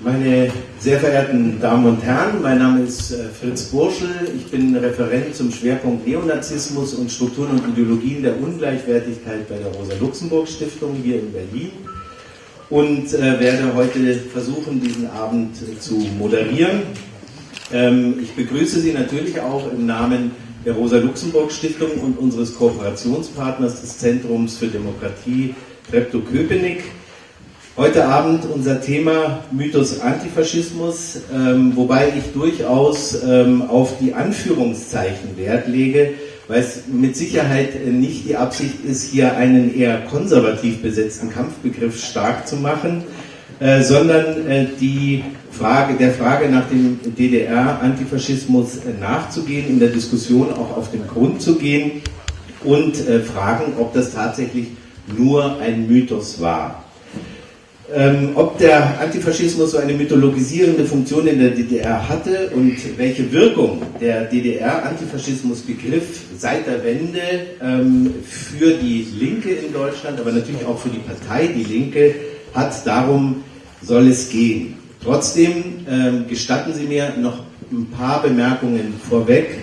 Meine sehr verehrten Damen und Herren, mein Name ist äh, Fritz Burschel. Ich bin Referent zum Schwerpunkt Neonazismus und Strukturen und Ideologien der Ungleichwertigkeit bei der Rosa-Luxemburg-Stiftung hier in Berlin und äh, werde heute versuchen, diesen Abend zu moderieren. Ähm, ich begrüße Sie natürlich auch im Namen der Rosa-Luxemburg-Stiftung und unseres Kooperationspartners des Zentrums für Demokratie Treptow-Köpenick. Heute Abend unser Thema Mythos Antifaschismus, ähm, wobei ich durchaus ähm, auf die Anführungszeichen Wert lege, weil es mit Sicherheit nicht die Absicht ist, hier einen eher konservativ besetzten Kampfbegriff stark zu machen, äh, sondern äh, die Frage, der Frage nach dem DDR-Antifaschismus äh, nachzugehen, in der Diskussion auch auf den Grund zu gehen und äh, fragen, ob das tatsächlich nur ein Mythos war. Ähm, ob der Antifaschismus so eine mythologisierende Funktion in der DDR hatte und welche Wirkung der DDR-Antifaschismus-Begriff seit der Wende ähm, für die Linke in Deutschland, aber natürlich auch für die Partei Die Linke hat, darum soll es gehen. Trotzdem ähm, gestatten Sie mir noch ein paar Bemerkungen vorweg,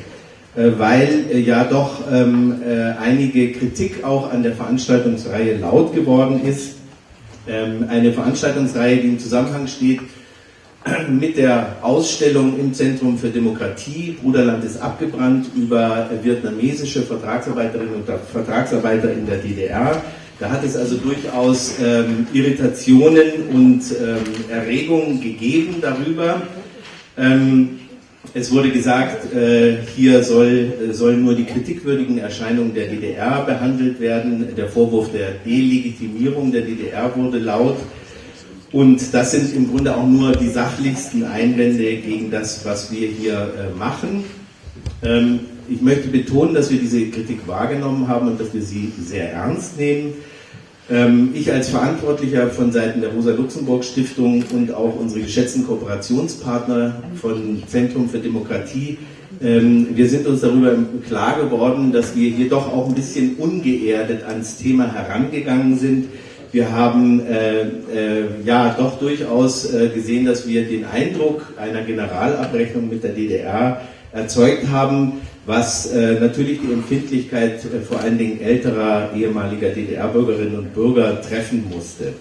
äh, weil äh, ja doch ähm, äh, einige Kritik auch an der Veranstaltungsreihe laut geworden ist eine Veranstaltungsreihe, die im Zusammenhang steht mit der Ausstellung im Zentrum für Demokratie, Bruderland ist abgebrannt, über vietnamesische Vertragsarbeiterinnen und Vertragsarbeiter in der DDR. Da hat es also durchaus ähm, Irritationen und ähm, Erregungen gegeben darüber. Ähm, es wurde gesagt, äh, hier soll, äh, sollen nur die kritikwürdigen Erscheinungen der DDR behandelt werden. Der Vorwurf der Delegitimierung der DDR wurde laut. Und das sind im Grunde auch nur die sachlichsten Einwände gegen das, was wir hier äh, machen. Ähm, ich möchte betonen, dass wir diese Kritik wahrgenommen haben und dass wir sie sehr ernst nehmen. Ähm, ich als Verantwortlicher von Seiten der Rosa-Luxemburg-Stiftung und auch unsere geschätzten Kooperationspartner von Zentrum für Demokratie, ähm, wir sind uns darüber klar geworden, dass wir hier doch auch ein bisschen ungeerdet ans Thema herangegangen sind. Wir haben äh, äh, ja doch durchaus äh, gesehen, dass wir den Eindruck einer Generalabrechnung mit der DDR erzeugt haben, was äh, natürlich die Empfindlichkeit äh, vor allen Dingen älterer ehemaliger DDR-Bürgerinnen und Bürger treffen musste.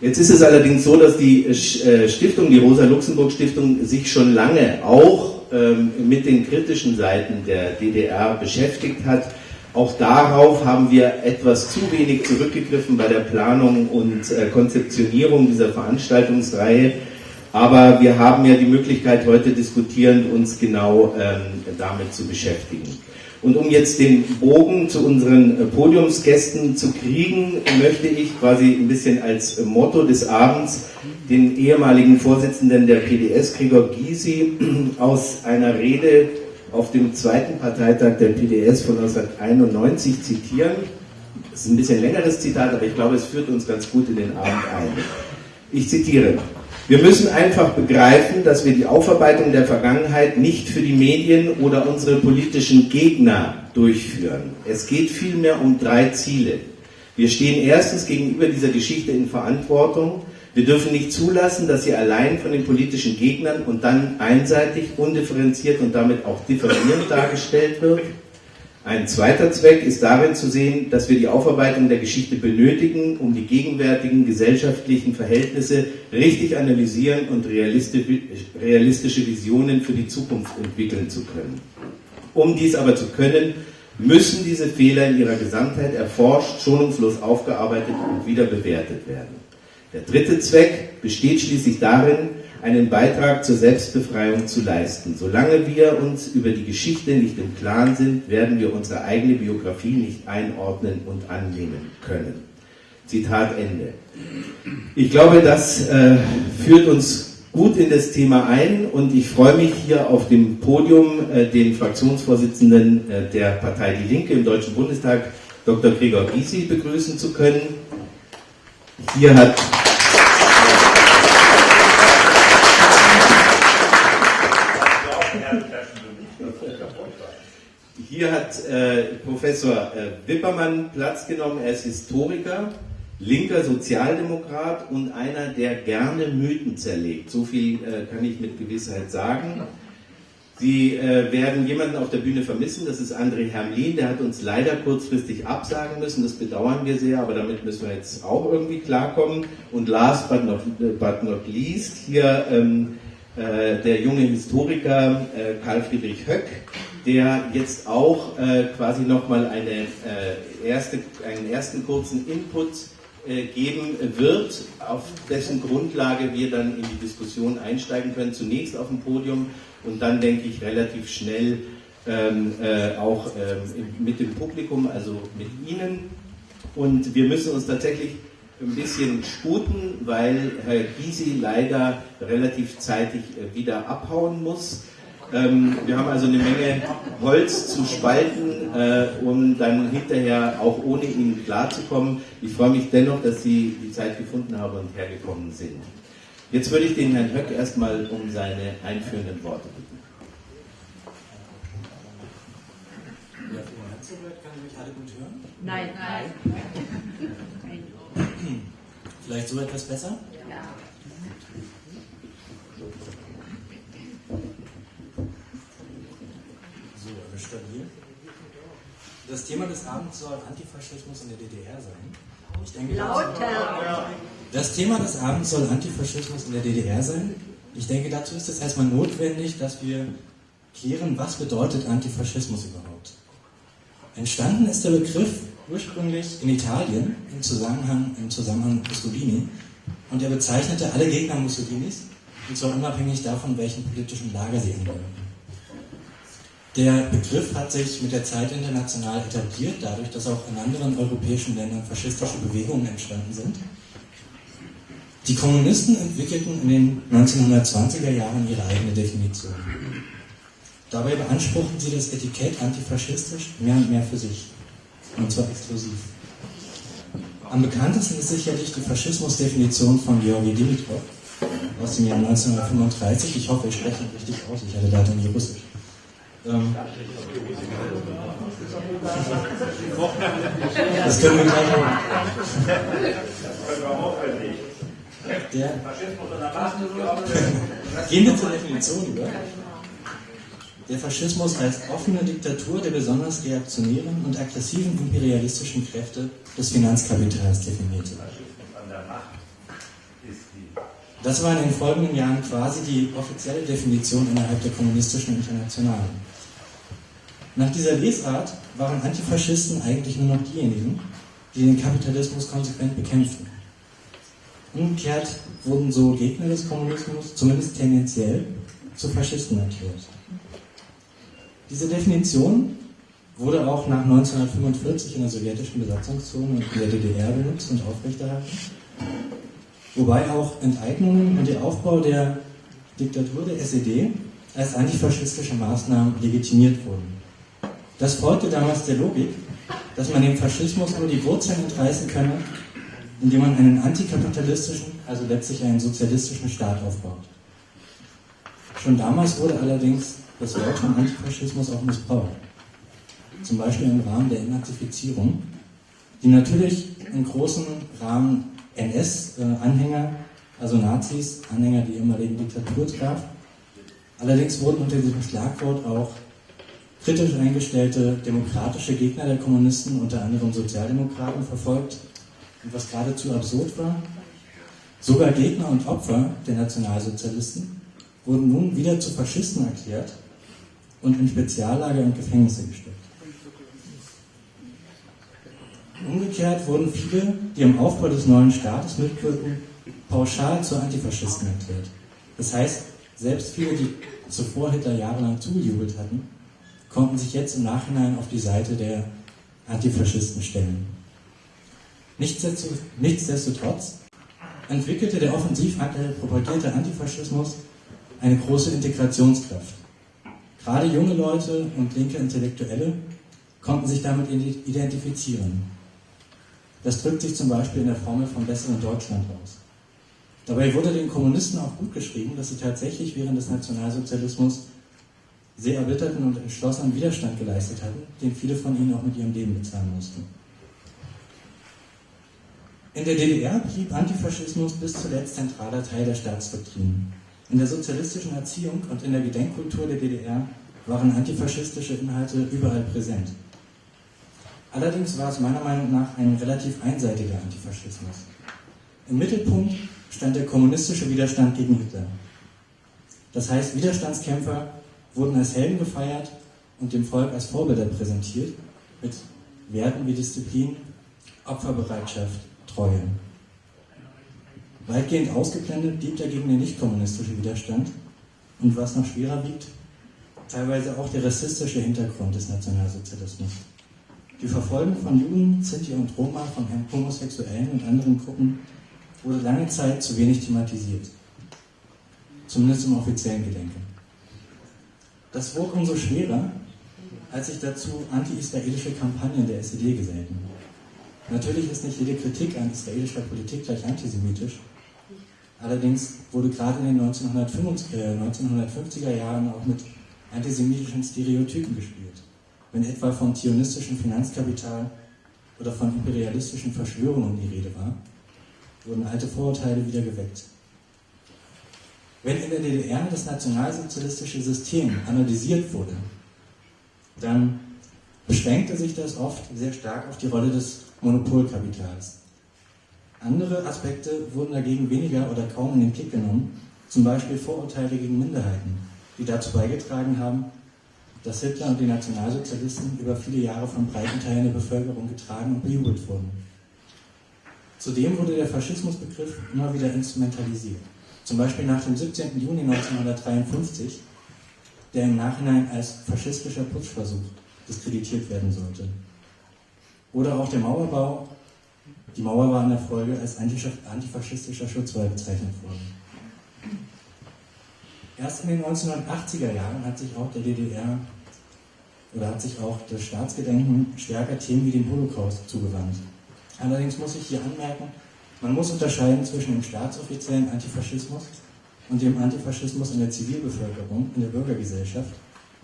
Jetzt ist es allerdings so, dass die äh, Stiftung, die Rosa-Luxemburg-Stiftung, sich schon lange auch ähm, mit den kritischen Seiten der DDR beschäftigt hat. Auch darauf haben wir etwas zu wenig zurückgegriffen bei der Planung und äh, Konzeptionierung dieser Veranstaltungsreihe. Aber wir haben ja die Möglichkeit, heute diskutierend uns genau ähm, damit zu beschäftigen. Und um jetzt den Bogen zu unseren äh, Podiumsgästen zu kriegen, möchte ich quasi ein bisschen als Motto des Abends den ehemaligen Vorsitzenden der PDS, Gregor Gysi, aus einer Rede auf dem zweiten Parteitag der PDS von 1991 zitieren. Das ist ein bisschen längeres Zitat, aber ich glaube, es führt uns ganz gut in den Abend ein. Ich zitiere. Wir müssen einfach begreifen, dass wir die Aufarbeitung der Vergangenheit nicht für die Medien oder unsere politischen Gegner durchführen. Es geht vielmehr um drei Ziele. Wir stehen erstens gegenüber dieser Geschichte in Verantwortung. Wir dürfen nicht zulassen, dass sie allein von den politischen Gegnern und dann einseitig, undifferenziert und damit auch differierend dargestellt wird. Ein zweiter Zweck ist darin zu sehen, dass wir die Aufarbeitung der Geschichte benötigen, um die gegenwärtigen gesellschaftlichen Verhältnisse richtig analysieren und realistische Visionen für die Zukunft entwickeln zu können. Um dies aber zu können, müssen diese Fehler in ihrer Gesamtheit erforscht, schonungslos aufgearbeitet und wieder bewertet werden. Der dritte Zweck besteht schließlich darin, einen Beitrag zur Selbstbefreiung zu leisten. Solange wir uns über die Geschichte nicht im Klaren sind, werden wir unsere eigene Biografie nicht einordnen und annehmen können. Zitat Ende. Ich glaube, das äh, führt uns gut in das Thema ein und ich freue mich hier auf dem Podium äh, den Fraktionsvorsitzenden äh, der Partei Die Linke im Deutschen Bundestag, Dr. Gregor Gysi, begrüßen zu können. Hier hat Hier hat äh, Professor äh, Wippermann Platz genommen. Er ist Historiker, linker Sozialdemokrat und einer, der gerne Mythen zerlegt. So viel äh, kann ich mit Gewissheit sagen. Sie äh, werden jemanden auf der Bühne vermissen, das ist André Hermlin, der hat uns leider kurzfristig absagen müssen, das bedauern wir sehr, aber damit müssen wir jetzt auch irgendwie klarkommen. Und last but not, but not least, hier ähm, äh, der junge Historiker äh, Karl Friedrich Höck, der jetzt auch äh, quasi nochmal eine, äh, erste, einen ersten kurzen Input äh, geben wird, auf dessen Grundlage wir dann in die Diskussion einsteigen können. Zunächst auf dem Podium und dann denke ich relativ schnell ähm, äh, auch ähm, mit dem Publikum, also mit Ihnen. Und wir müssen uns tatsächlich ein bisschen sputen, weil Herr Gysi leider relativ zeitig äh, wieder abhauen muss. Ähm, wir haben also eine Menge Holz zu spalten, äh, um dann hinterher auch ohne ihn klarzukommen. Ich freue mich dennoch, dass Sie die Zeit gefunden haben und hergekommen sind. Jetzt würde ich den Herrn Höck erstmal um seine einführenden Worte bitten. Ja, kann ich mich alle gut hören? Nein, nein. Vielleicht so etwas besser? Ja. So, wir stabil. Das Thema des Abends soll Antifaschismus in der DDR sein. Ich denke, Lauter! Das Thema des Abends soll Antifaschismus in der DDR sein. Ich denke, dazu ist es erstmal notwendig, dass wir klären, was bedeutet Antifaschismus überhaupt. Entstanden ist der Begriff ursprünglich in Italien im Zusammenhang, im Zusammenhang Mussolini und er bezeichnete alle Gegner Mussolinis, und zwar unabhängig davon, welchen politischen Lager sie angehören. Der Begriff hat sich mit der Zeit international etabliert, dadurch, dass auch in anderen europäischen Ländern faschistische Bewegungen entstanden sind. Die Kommunisten entwickelten in den 1920er Jahren ihre eigene Definition. Dabei beanspruchten sie das Etikett antifaschistisch mehr und mehr für sich und zwar exklusiv. Am bekanntesten ist sicherlich die Faschismusdefinition von Georgi Dimitrov aus dem Jahr 1935. Ich hoffe, ich spreche ihn richtig aus, ich hatte leider nie Russisch. Ähm, das können wir gleich machen. Der, gehen wir zur Definition über. Der Faschismus als offene Diktatur der besonders reaktionären und aggressiven imperialistischen Kräfte des Finanzkapitals definierte. Das war in den folgenden Jahren quasi die offizielle Definition innerhalb der kommunistischen Internationalen. Nach dieser Lesart waren Antifaschisten eigentlich nur noch diejenigen, die den Kapitalismus konsequent bekämpften. Umgekehrt wurden so Gegner des Kommunismus, zumindest tendenziell, zu Faschisten erklärt. Diese Definition wurde auch nach 1945 in der sowjetischen Besatzungszone und in der DDR benutzt und aufrechterhalten, wobei auch Enteignungen und der Aufbau der Diktatur der SED als antifaschistische Maßnahmen legitimiert wurden. Das folgte damals der Logik, dass man dem Faschismus nur die Wurzeln entreißen könne, indem man einen antikapitalistischen, also letztlich einen sozialistischen Staat aufbaut. Schon damals wurde allerdings das Wort von Antifaschismus auch missbraucht. Zum Beispiel im Rahmen der Entnazifizierung, die natürlich im großen Rahmen NS-Anhänger, also Nazis, Anhänger der ehemaligen Diktatur traf. Allerdings wurden unter diesem Schlagwort auch kritisch eingestellte demokratische Gegner der Kommunisten, unter anderem Sozialdemokraten, verfolgt. Und was geradezu absurd war, sogar Gegner und Opfer der Nationalsozialisten wurden nun wieder zu Faschisten erklärt und in Speziallager und Gefängnisse gesteckt. Umgekehrt wurden viele, die am Aufbau des neuen Staates mitwirken, pauschal zu Antifaschisten erklärt. Das heißt, selbst viele, die zuvor Hitler jahrelang zugejubelt hatten, konnten sich jetzt im Nachhinein auf die Seite der Antifaschisten stellen. Nichtsdestotrotz entwickelte der offensiv propagierte Antifaschismus eine große Integrationskraft. Gerade junge Leute und linke Intellektuelle konnten sich damit identifizieren. Das drückt sich zum Beispiel in der Formel vom besseren Deutschland aus. Dabei wurde den Kommunisten auch gut geschrieben, dass sie tatsächlich während des Nationalsozialismus sehr erbitterten und entschlossenen Widerstand geleistet hatten, den viele von ihnen auch mit ihrem Leben bezahlen mussten. In der DDR blieb Antifaschismus bis zuletzt zentraler Teil der Staatsdoktrin. In der sozialistischen Erziehung und in der Gedenkkultur der DDR waren antifaschistische Inhalte überall präsent. Allerdings war es meiner Meinung nach ein relativ einseitiger Antifaschismus. Im Mittelpunkt stand der kommunistische Widerstand gegen Hitler. Das heißt, Widerstandskämpfer wurden als Helden gefeiert und dem Volk als Vorbilder präsentiert, mit Werten wie Disziplin, Opferbereitschaft, Treue. Weitgehend ausgeblendet blieb dagegen der nicht-kommunistische Widerstand und was noch schwerer wiegt, teilweise auch der rassistische Hintergrund des Nationalsozialismus. Die Verfolgung von Juden, Sinti und Roma, von Homosexuellen und anderen Gruppen wurde lange Zeit zu wenig thematisiert. Zumindest im offiziellen Gedenken. Das wog umso schwerer, als sich dazu anti-israelische Kampagnen der SED gesellten. Natürlich ist nicht jede Kritik an israelischer Politik gleich antisemitisch. Allerdings wurde gerade in den 1950er Jahren auch mit antisemitischen Stereotypen gespielt. Wenn etwa von zionistischem Finanzkapital oder von imperialistischen Verschwörungen die Rede war, wurden alte Vorurteile wieder geweckt. Wenn in der DDR das nationalsozialistische System analysiert wurde, dann beschränkte sich das oft sehr stark auf die Rolle des Monopolkapitals. Andere Aspekte wurden dagegen weniger oder kaum in den Blick genommen, zum Beispiel Vorurteile gegen Minderheiten, die dazu beigetragen haben, dass Hitler und die Nationalsozialisten über viele Jahre von breiten Teilen der Bevölkerung getragen und bejubelt wurden. Zudem wurde der Faschismusbegriff immer wieder instrumentalisiert. Zum Beispiel nach dem 17. Juni 1953, der im Nachhinein als faschistischer Putschversuch diskreditiert werden sollte. Oder auch der Mauerbau. Die Mauer war in der Folge als antifaschistischer Schutzwall bezeichnet worden. Erst in den 1980er Jahren hat sich auch der DDR oder hat sich auch das Staatsgedenken stärker Themen wie dem Holocaust zugewandt. Allerdings muss ich hier anmerken, man muss unterscheiden zwischen dem staatsoffiziellen Antifaschismus und dem Antifaschismus in der Zivilbevölkerung, in der Bürgergesellschaft.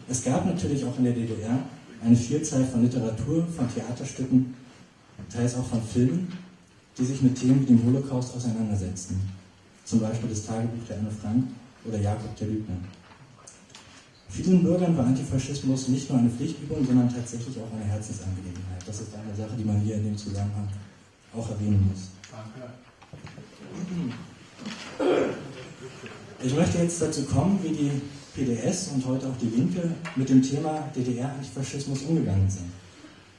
Es gab natürlich auch in der DDR eine Vielzahl von Literatur, von Theaterstücken, teils auch von Filmen, die sich mit Themen wie dem Holocaust auseinandersetzten. Zum Beispiel das Tagebuch der Anne Frank oder Jakob der Lügner. Vielen Bürgern war Antifaschismus nicht nur eine Pflichtübung, sondern tatsächlich auch eine Herzensangelegenheit. Das ist eine Sache, die man hier in dem Zusammenhang auch erwähnen muss. Danke. Ich möchte jetzt dazu kommen, wie die PDS und heute auch die Linke mit dem Thema DDR-Antifaschismus umgegangen sind.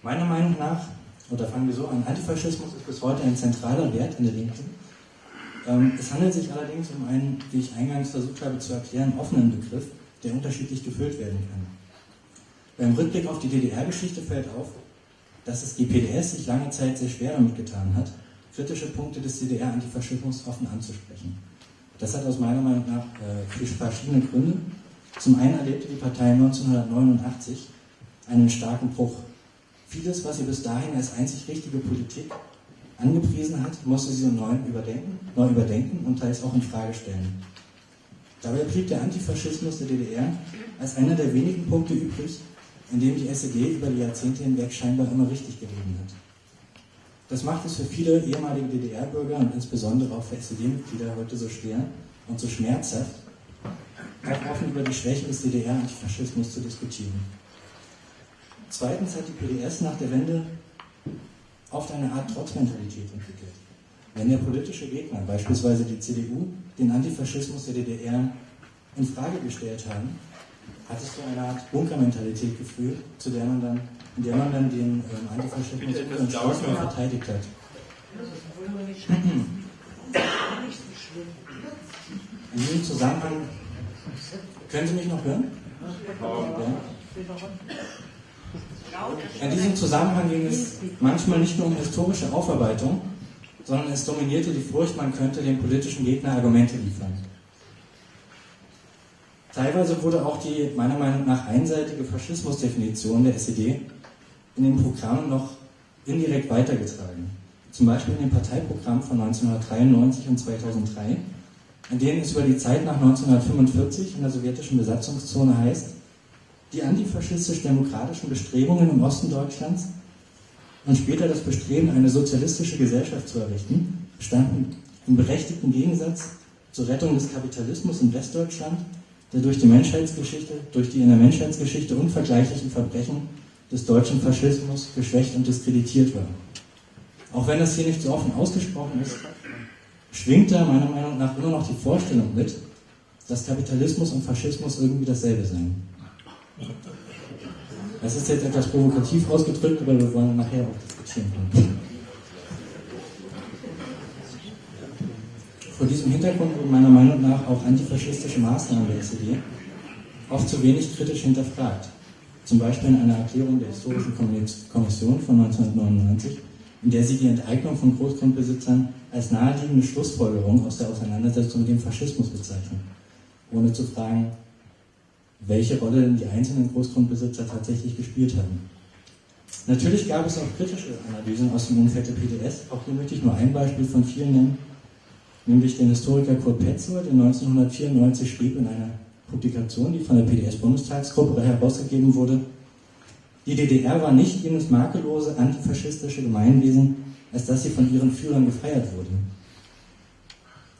Meiner Meinung nach, oder fangen wir so an, Antifaschismus ist bis heute ein zentraler Wert in der Linken. Ähm, es handelt sich allerdings um einen, wie ich eingangs versucht habe zu erklären, offenen Begriff, der unterschiedlich gefüllt werden kann. Beim Rückblick auf die DDR-Geschichte fällt auf, dass es die PDS sich lange Zeit sehr schwer damit getan hat, kritische Punkte des DDR-Antifaschismus offen anzusprechen. Das hat aus meiner Meinung nach äh, verschiedene Gründe. Zum einen erlebte die Partei 1989 einen starken Bruch. Vieles, was sie bis dahin als einzig richtige Politik angepriesen hat, musste sie neu überdenken, neu überdenken und teils auch in Frage stellen. Dabei blieb der Antifaschismus der DDR als einer der wenigen Punkte übrig, in dem die SED über die Jahrzehnte hinweg scheinbar immer richtig gelegen hat. Das macht es für viele ehemalige DDR-Bürger und insbesondere auch für SED-Mitglieder heute so schwer und so schmerzhaft, auch offen über die Schwächen des DDR-Antifaschismus zu diskutieren. Zweitens hat die PDS nach der Wende oft eine Art Trotzmentalität entwickelt. Wenn der politische Gegner, beispielsweise die CDU, den Antifaschismus der DDR in Frage gestellt haben, hat es zu einer Art Bunkermentalität geführt, zu der man dann, in der man dann den ähm, Antifaschismus entschlossen verteidigt hat. In diesem Zusammenhang, können Sie mich noch hören? Ja. In diesem Zusammenhang ging es manchmal nicht nur um historische Aufarbeitung, sondern es dominierte die Furcht, man könnte dem politischen Gegner Argumente liefern. Teilweise wurde auch die meiner Meinung nach einseitige Faschismusdefinition der SED in den Programmen noch indirekt weitergetragen. Zum Beispiel in dem Parteiprogramm von 1993 und 2003, in denen es über die Zeit nach 1945 in der sowjetischen Besatzungszone heißt, die antifaschistisch-demokratischen Bestrebungen im Osten Deutschlands und später das Bestreben, eine sozialistische Gesellschaft zu errichten, standen im berechtigten Gegensatz zur Rettung des Kapitalismus in Westdeutschland, der durch die Menschheitsgeschichte, durch die in der Menschheitsgeschichte unvergleichlichen Verbrechen des deutschen Faschismus geschwächt und diskreditiert war. Auch wenn das hier nicht so offen ausgesprochen ist, schwingt da meiner Meinung nach immer noch die Vorstellung mit, dass Kapitalismus und Faschismus irgendwie dasselbe seien. Das ist jetzt etwas provokativ ausgedrückt, aber wir wollen nachher auch diskutieren. Vor diesem Hintergrund wurden meiner Meinung nach auch antifaschistische Maßnahmen der SED oft zu wenig kritisch hinterfragt. Zum Beispiel in einer Erklärung der Historischen Kommission von 1999, in der sie die Enteignung von Großgrundbesitzern als naheliegende Schlussfolgerung aus der Auseinandersetzung mit dem Faschismus bezeichnen, ohne zu fragen, welche Rolle denn die einzelnen Großgrundbesitzer tatsächlich gespielt haben. Natürlich gab es auch kritische Analysen aus dem Umfeld der PDS. Auch hier möchte ich nur ein Beispiel von vielen nennen, nämlich den Historiker Kurt Petzold, der 1994 schrieb in einer Publikation, die von der PDS-Bundestagsgruppe herausgegeben wurde, die DDR war nicht jenes makellose antifaschistische Gemeinwesen, als dass sie von ihren Führern gefeiert wurde.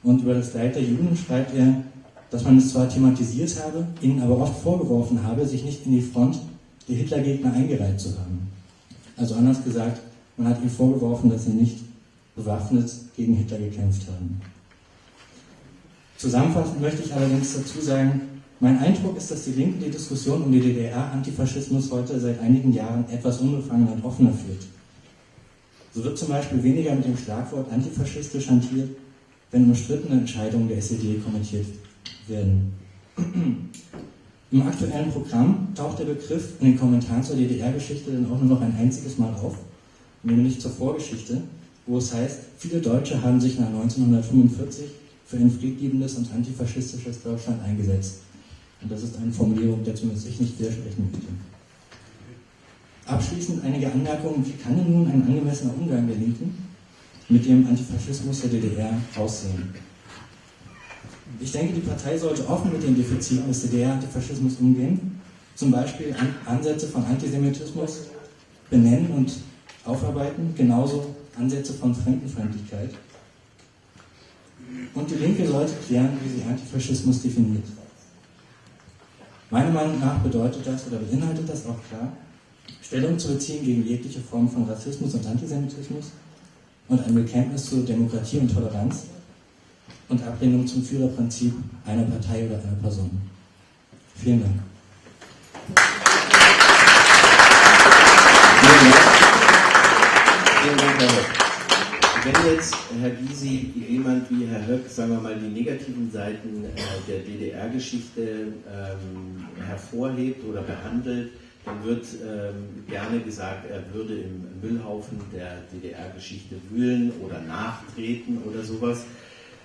Und über das Leid der Juden schreibt er, dass man es zwar thematisiert habe, ihnen aber oft vorgeworfen habe, sich nicht in die Front der Hitlergegner eingereiht zu haben. Also anders gesagt, man hat ihnen vorgeworfen, dass sie nicht bewaffnet gegen Hitler gekämpft haben. Zusammenfassend möchte ich allerdings dazu sagen, mein Eindruck ist, dass die Linke die Diskussion um die DDR-Antifaschismus heute seit einigen Jahren etwas unbefangener und offener führt. So wird zum Beispiel weniger mit dem Schlagwort antifaschistisch hantiert, wenn umstrittene Entscheidungen der SED kommentiert werden. Im aktuellen Programm taucht der Begriff in den Kommentaren zur DDR-Geschichte dann auch nur noch ein einziges Mal auf, nämlich zur Vorgeschichte, wo es heißt, viele Deutsche haben sich nach 1945 für ein friedliebendes und antifaschistisches Deutschland eingesetzt. Und das ist eine Formulierung, der zumindest ich nicht widersprechen möchte. Abschließend einige Anmerkungen, wie kann denn nun ein angemessener Umgang der Linken mit dem Antifaschismus der DDR aussehen? Ich denke, die Partei sollte offen mit den Defiziten des DDR-Antifaschismus umgehen, zum Beispiel Ansätze von Antisemitismus benennen und aufarbeiten, genauso Ansätze von Fremdenfeindlichkeit. Und die Linke sollte klären, wie sie Antifaschismus definiert. Meiner Meinung nach bedeutet das oder beinhaltet das auch klar, Stellung zu beziehen gegen jegliche Form von Rassismus und Antisemitismus und ein Bekenntnis zu Demokratie und Toleranz und Ablehnung zum Führerprinzip einer Partei oder einer Person. Vielen Dank. Vielen Dank, Herr. Wenn jetzt, Herr Gysi, jemand wie Herr Höck, sagen wir mal, die negativen Seiten äh, der DDR-Geschichte ähm, hervorhebt oder behandelt, dann wird ähm, gerne gesagt, er würde im Müllhaufen der DDR-Geschichte wühlen oder nachtreten oder sowas.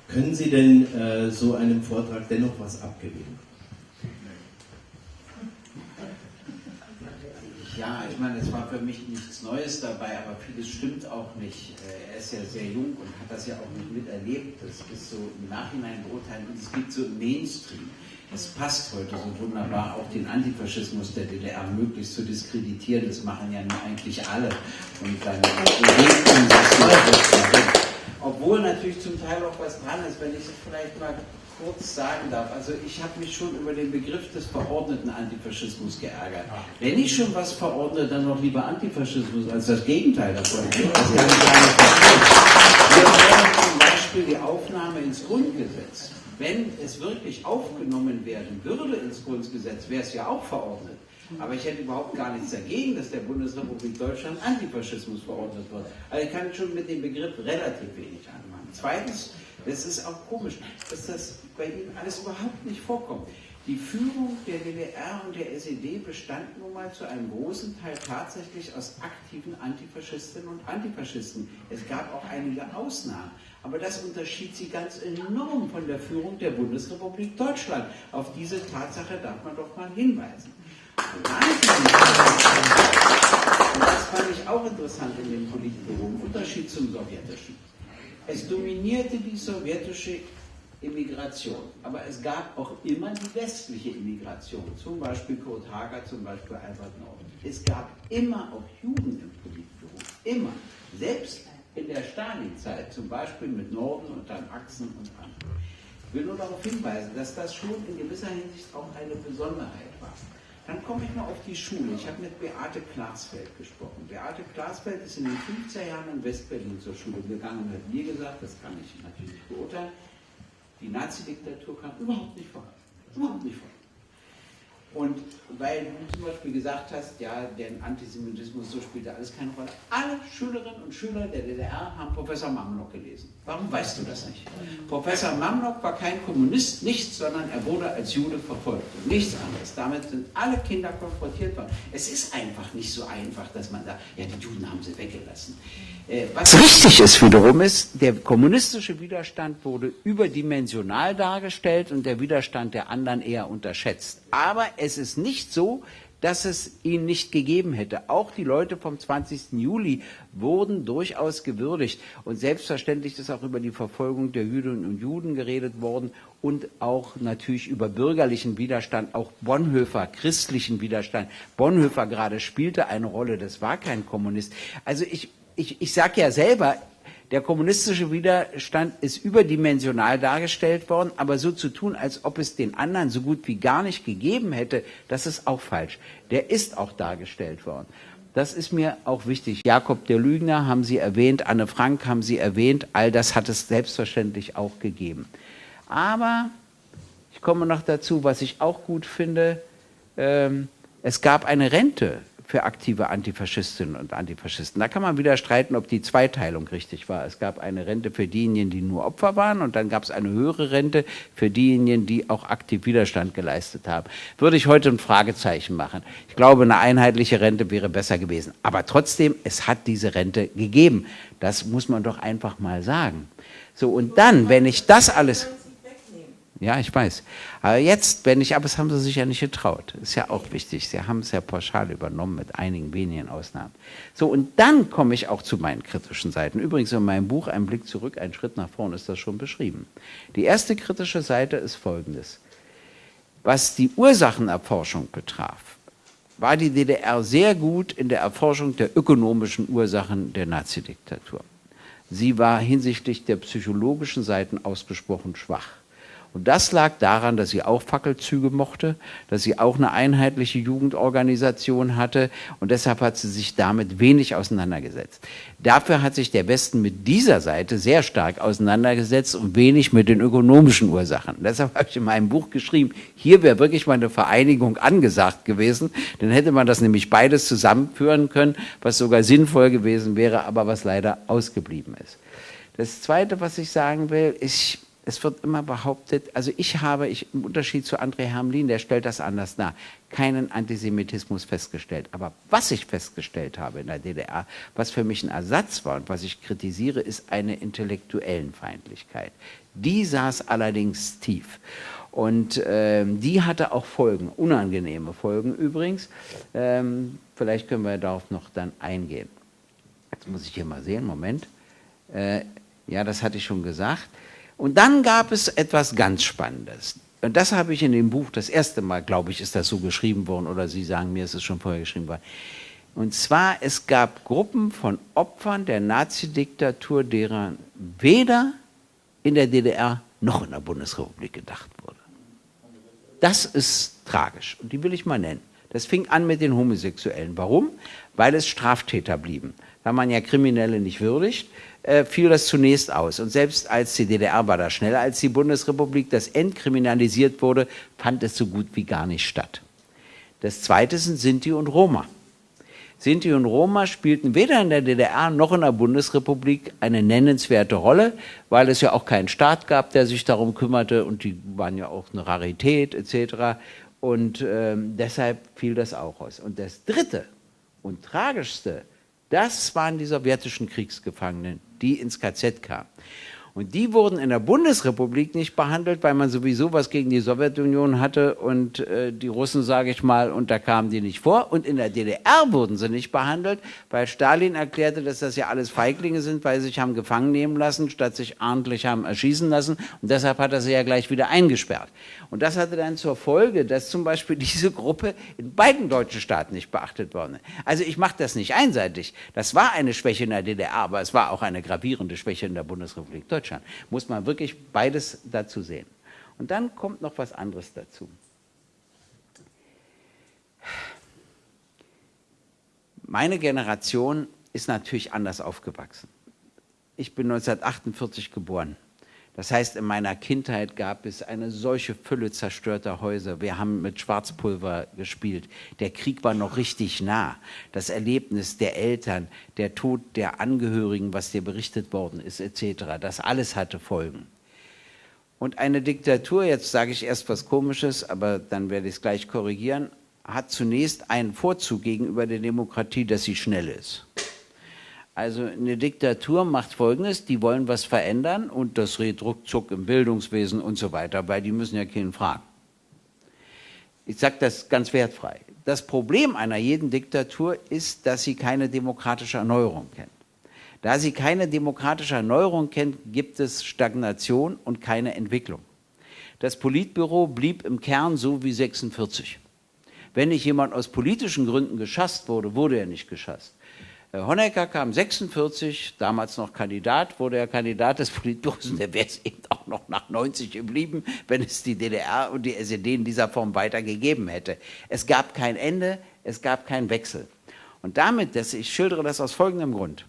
Können Sie denn äh, so einem Vortrag dennoch was abgewinnen? Ja, ich meine, es war für mich nichts Neues dabei, aber vieles stimmt auch nicht. Äh, er ist ja sehr jung und hat das ja auch nicht miterlebt. Das ist so im Nachhinein beurteilen und es gibt so im Mainstream. Es passt heute so wunderbar, auch den Antifaschismus der DDR möglichst zu diskreditieren. Das machen ja nur eigentlich alle. Und dann obwohl natürlich zum Teil auch was dran ist, wenn ich es vielleicht mal kurz sagen darf. Also ich habe mich schon über den Begriff des verordneten Antifaschismus geärgert. Wenn ich schon was verordne, dann noch lieber Antifaschismus als das Gegenteil davon. Das kann ich gar nicht zum Beispiel die Aufnahme ins Grundgesetz. Wenn es wirklich aufgenommen werden würde ins Grundgesetz, wäre es ja auch verordnet. Aber ich hätte überhaupt gar nichts dagegen, dass der Bundesrepublik Deutschland Antifaschismus verordnet wird. Also ich kann schon mit dem Begriff relativ wenig anmachen. Zweitens, es ist auch komisch, dass das bei Ihnen alles überhaupt nicht vorkommt. Die Führung der DDR und der SED bestand nun mal zu einem großen Teil tatsächlich aus aktiven Antifaschistinnen und Antifaschisten. Es gab auch einige Ausnahmen, aber das unterschied sie ganz enorm von der Führung der Bundesrepublik Deutschland. Auf diese Tatsache darf man doch mal hinweisen. Und das fand ich auch interessant in dem im Unterschied zum sowjetischen. Es dominierte die sowjetische Immigration. Aber es gab auch immer die westliche Immigration, zum Beispiel Kurt Hager, zum Beispiel Albert Nord. Es gab immer auch Juden im Politbüro. immer, selbst in der Stalinzeit, zum Beispiel mit Norden und dann Achsen und anderen. Ich will nur darauf hinweisen, dass das schon in gewisser Hinsicht auch eine Besonderheit war. Dann komme ich mal auf die Schule. Ich habe mit Beate Klarsfeld gesprochen. Beate Klarsfeld ist in den 50er Jahren in Westberlin zur Schule gegangen und hat mir gesagt, das kann ich natürlich beurteilen, die Nazi-Diktatur kam überhaupt nicht vor. Überhaupt nicht vor. Und weil du zum Beispiel gesagt hast, ja, der Antisemitismus, so spielte alles keine Rolle. Alle Schülerinnen und Schüler der DDR haben Professor Mamlock gelesen. Warum weißt du das nicht? Professor Mamlock war kein Kommunist, nichts, sondern er wurde als Jude verfolgt und nichts anderes. Damit sind alle Kinder konfrontiert worden. Es ist einfach nicht so einfach, dass man da, ja, die Juden haben sie weggelassen. Äh, was richtig ist wiederum ist, der kommunistische Widerstand wurde überdimensional dargestellt und der Widerstand der anderen eher unterschätzt. Aber es ist nicht so, dass es ihn nicht gegeben hätte. Auch die Leute vom 20. Juli wurden durchaus gewürdigt. Und selbstverständlich ist auch über die Verfolgung der Jüdinnen und Juden geredet worden und auch natürlich über bürgerlichen Widerstand, auch Bonhoeffer, christlichen Widerstand. Bonhoeffer gerade spielte eine Rolle, das war kein Kommunist. Also ich, ich, ich sage ja selber, der kommunistische Widerstand ist überdimensional dargestellt worden, aber so zu tun, als ob es den anderen so gut wie gar nicht gegeben hätte, das ist auch falsch. Der ist auch dargestellt worden. Das ist mir auch wichtig. Jakob der Lügner haben Sie erwähnt, Anne Frank haben Sie erwähnt, all das hat es selbstverständlich auch gegeben. Aber ich komme noch dazu, was ich auch gut finde, ähm, es gab eine Rente für aktive Antifaschistinnen und Antifaschisten. Da kann man wieder streiten, ob die Zweiteilung richtig war. Es gab eine Rente für diejenigen, die nur Opfer waren und dann gab es eine höhere Rente für diejenigen, die auch aktiv Widerstand geleistet haben. Würde ich heute ein Fragezeichen machen. Ich glaube, eine einheitliche Rente wäre besser gewesen. Aber trotzdem, es hat diese Rente gegeben. Das muss man doch einfach mal sagen. So, und dann, wenn ich das alles... Ja, ich weiß. Aber jetzt, wenn ich, aber das haben sie sich ja nicht getraut. Ist ja auch wichtig. Sie haben es ja pauschal übernommen mit einigen wenigen Ausnahmen. So, und dann komme ich auch zu meinen kritischen Seiten. Übrigens in meinem Buch Ein Blick zurück, ein Schritt nach vorn ist das schon beschrieben. Die erste kritische Seite ist folgendes. Was die Ursachenerforschung betraf, war die DDR sehr gut in der Erforschung der ökonomischen Ursachen der Nazidiktatur. Sie war hinsichtlich der psychologischen Seiten ausgesprochen schwach. Und das lag daran, dass sie auch Fackelzüge mochte, dass sie auch eine einheitliche Jugendorganisation hatte und deshalb hat sie sich damit wenig auseinandergesetzt. Dafür hat sich der Westen mit dieser Seite sehr stark auseinandergesetzt und wenig mit den ökonomischen Ursachen. Deshalb habe ich in meinem Buch geschrieben, hier wäre wirklich mal eine Vereinigung angesagt gewesen, dann hätte man das nämlich beides zusammenführen können, was sogar sinnvoll gewesen wäre, aber was leider ausgeblieben ist. Das Zweite, was ich sagen will, ich es wird immer behauptet, also ich habe, ich, im Unterschied zu André Hamlin, der stellt das anders dar, keinen Antisemitismus festgestellt. Aber was ich festgestellt habe in der DDR, was für mich ein Ersatz war und was ich kritisiere, ist eine intellektuellen Feindlichkeit. Die saß allerdings tief. Und ähm, die hatte auch Folgen, unangenehme Folgen übrigens. Ähm, vielleicht können wir darauf noch dann eingehen. Jetzt muss ich hier mal sehen, Moment. Äh, ja, das hatte ich schon gesagt. Und dann gab es etwas ganz Spannendes. Und das habe ich in dem Buch, das erste Mal, glaube ich, ist das so geschrieben worden, oder Sie sagen mir, es ist schon vorher geschrieben worden. Und zwar, es gab Gruppen von Opfern der Nazidiktatur, deren weder in der DDR noch in der Bundesrepublik gedacht wurde. Das ist tragisch und die will ich mal nennen. Das fing an mit den Homosexuellen. Warum? Weil es Straftäter blieben. Da man ja Kriminelle nicht würdigt, äh, fiel das zunächst aus. Und selbst als die DDR war da schneller als die Bundesrepublik, das entkriminalisiert wurde, fand es so gut wie gar nicht statt. Das zweite sind Sinti und Roma. Sinti und Roma spielten weder in der DDR noch in der Bundesrepublik eine nennenswerte Rolle, weil es ja auch keinen Staat gab, der sich darum kümmerte und die waren ja auch eine Rarität etc. Und ähm, deshalb fiel das auch aus. Und das dritte und tragischste, das waren die sowjetischen Kriegsgefangenen, die ins KZ kamen. Und die wurden in der Bundesrepublik nicht behandelt, weil man sowieso was gegen die Sowjetunion hatte und äh, die Russen, sage ich mal, und da kamen die nicht vor. Und in der DDR wurden sie nicht behandelt, weil Stalin erklärte, dass das ja alles Feiglinge sind, weil sie sich haben gefangen nehmen lassen, statt sich ordentlich haben erschießen lassen. Und deshalb hat er sie ja gleich wieder eingesperrt. Und das hatte dann zur Folge, dass zum Beispiel diese Gruppe in beiden deutschen Staaten nicht beachtet worden ist. Also ich mache das nicht einseitig. Das war eine Schwäche in der DDR, aber es war auch eine gravierende Schwäche in der Bundesrepublik Deutschland. Deutschland. Muss man wirklich beides dazu sehen. Und dann kommt noch was anderes dazu. Meine Generation ist natürlich anders aufgewachsen. Ich bin 1948 geboren. Das heißt, in meiner Kindheit gab es eine solche Fülle zerstörter Häuser. Wir haben mit Schwarzpulver gespielt. Der Krieg war noch richtig nah. Das Erlebnis der Eltern, der Tod der Angehörigen, was dir berichtet worden ist, etc., das alles hatte Folgen. Und eine Diktatur, jetzt sage ich erst was Komisches, aber dann werde ich es gleich korrigieren, hat zunächst einen Vorzug gegenüber der Demokratie, dass sie schnell ist. Also eine Diktatur macht Folgendes, die wollen was verändern und das redet ruckzuck im Bildungswesen und so weiter, weil die müssen ja keinen fragen. Ich sage das ganz wertfrei. Das Problem einer jeden Diktatur ist, dass sie keine demokratische Erneuerung kennt. Da sie keine demokratische Erneuerung kennt, gibt es Stagnation und keine Entwicklung. Das Politbüro blieb im Kern so wie 46. Wenn nicht jemand aus politischen Gründen geschasst wurde, wurde er nicht geschasst. Honecker kam 46, damals noch Kandidat, wurde er Kandidat des Politbüros und der wäre es eben auch noch nach 90 geblieben, wenn es die DDR und die SED in dieser Form weitergegeben hätte. Es gab kein Ende, es gab keinen Wechsel. Und damit, dass ich schildere das aus folgendem Grund.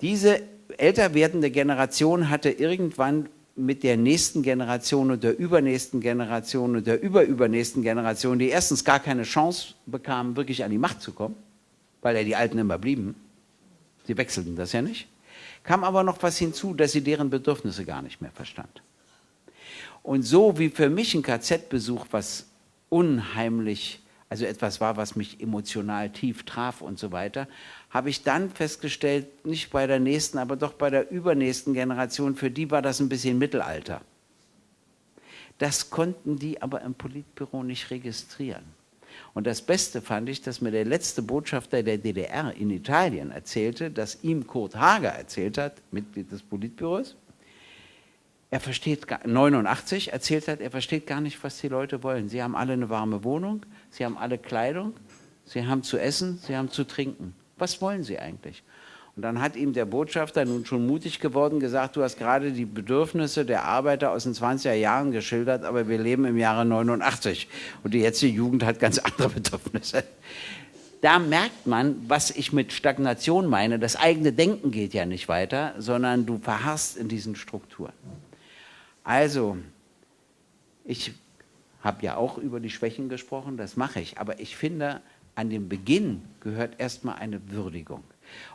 Diese älter werdende Generation hatte irgendwann mit der nächsten Generation und der übernächsten Generation und der überübernächsten Generation, die erstens gar keine Chance bekamen, wirklich an die Macht zu kommen, weil ja die Alten immer blieben. Sie wechselten das ja nicht. Kam aber noch was hinzu, dass sie deren Bedürfnisse gar nicht mehr verstand. Und so wie für mich ein KZ-Besuch was unheimlich, also etwas war, was mich emotional tief traf und so weiter, habe ich dann festgestellt, nicht bei der nächsten, aber doch bei der übernächsten Generation, für die war das ein bisschen Mittelalter. Das konnten die aber im Politbüro nicht registrieren. Und das Beste fand ich, dass mir der letzte Botschafter der DDR in Italien erzählte, dass ihm Kurt Hager erzählt hat, Mitglied des Politbüros, er versteht, 89 erzählt hat, er versteht gar nicht, was die Leute wollen. Sie haben alle eine warme Wohnung, sie haben alle Kleidung, sie haben zu essen, sie haben zu trinken. Was wollen sie eigentlich? Und dann hat ihm der Botschafter, nun schon mutig geworden, gesagt, du hast gerade die Bedürfnisse der Arbeiter aus den 20er Jahren geschildert, aber wir leben im Jahre 89 und die jetzige Jugend hat ganz andere Bedürfnisse. Da merkt man, was ich mit Stagnation meine. Das eigene Denken geht ja nicht weiter, sondern du verharrst in diesen Strukturen. Also, ich habe ja auch über die Schwächen gesprochen, das mache ich, aber ich finde, an dem Beginn gehört erstmal eine Würdigung.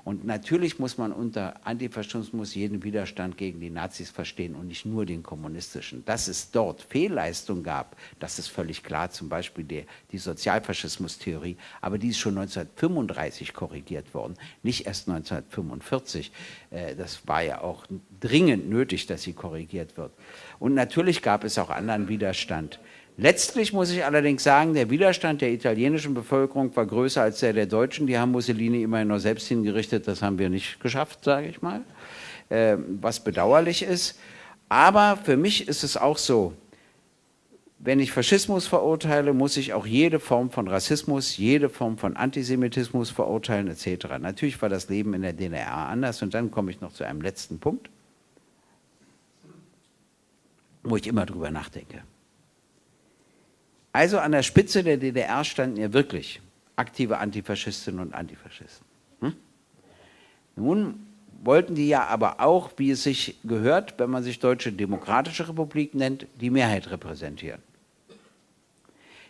Und natürlich muss man unter Antifaschismus jeden Widerstand gegen die Nazis verstehen und nicht nur den kommunistischen. Dass es dort Fehlleistungen gab, das ist völlig klar, zum Beispiel die, die Sozialfaschismus-Theorie, aber die ist schon 1935 korrigiert worden, nicht erst 1945. Äh, das war ja auch dringend nötig, dass sie korrigiert wird. Und natürlich gab es auch anderen Widerstand. Letztlich muss ich allerdings sagen, der Widerstand der italienischen Bevölkerung war größer als der der Deutschen. Die haben Mussolini immerhin noch selbst hingerichtet. Das haben wir nicht geschafft, sage ich mal, äh, was bedauerlich ist. Aber für mich ist es auch so, wenn ich Faschismus verurteile, muss ich auch jede Form von Rassismus, jede Form von Antisemitismus verurteilen etc. Natürlich war das Leben in der DDR anders und dann komme ich noch zu einem letzten Punkt, wo ich immer drüber nachdenke. Also an der Spitze der DDR standen ja wirklich aktive Antifaschistinnen und Antifaschisten. Hm? Nun wollten die ja aber auch, wie es sich gehört, wenn man sich Deutsche Demokratische Republik nennt, die Mehrheit repräsentieren.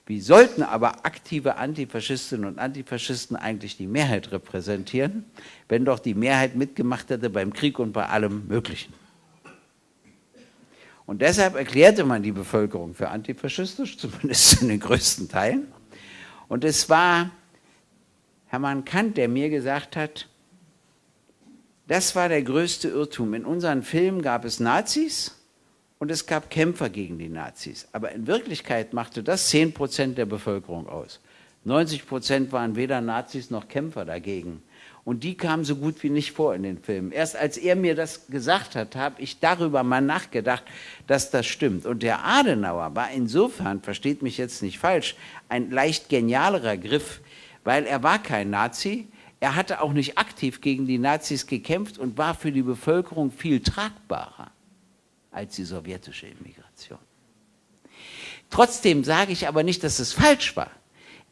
Wie sollten aber aktive Antifaschistinnen und Antifaschisten eigentlich die Mehrheit repräsentieren, wenn doch die Mehrheit mitgemacht hätte beim Krieg und bei allem Möglichen? Und deshalb erklärte man die Bevölkerung für antifaschistisch, zumindest in den größten Teilen. Und es war Hermann Kant, der mir gesagt hat, Das war der größte Irrtum. In unseren Filmen gab es Nazis und es gab Kämpfer gegen die Nazis. Aber in Wirklichkeit machte das 10 Prozent der Bevölkerung aus. 90 Prozent waren weder Nazis noch Kämpfer dagegen. Und die kamen so gut wie nicht vor in den Filmen. Erst als er mir das gesagt hat, habe ich darüber mal nachgedacht, dass das stimmt. Und der Adenauer war insofern, versteht mich jetzt nicht falsch, ein leicht genialerer Griff, weil er war kein Nazi, er hatte auch nicht aktiv gegen die Nazis gekämpft und war für die Bevölkerung viel tragbarer als die sowjetische Immigration. Trotzdem sage ich aber nicht, dass es falsch war.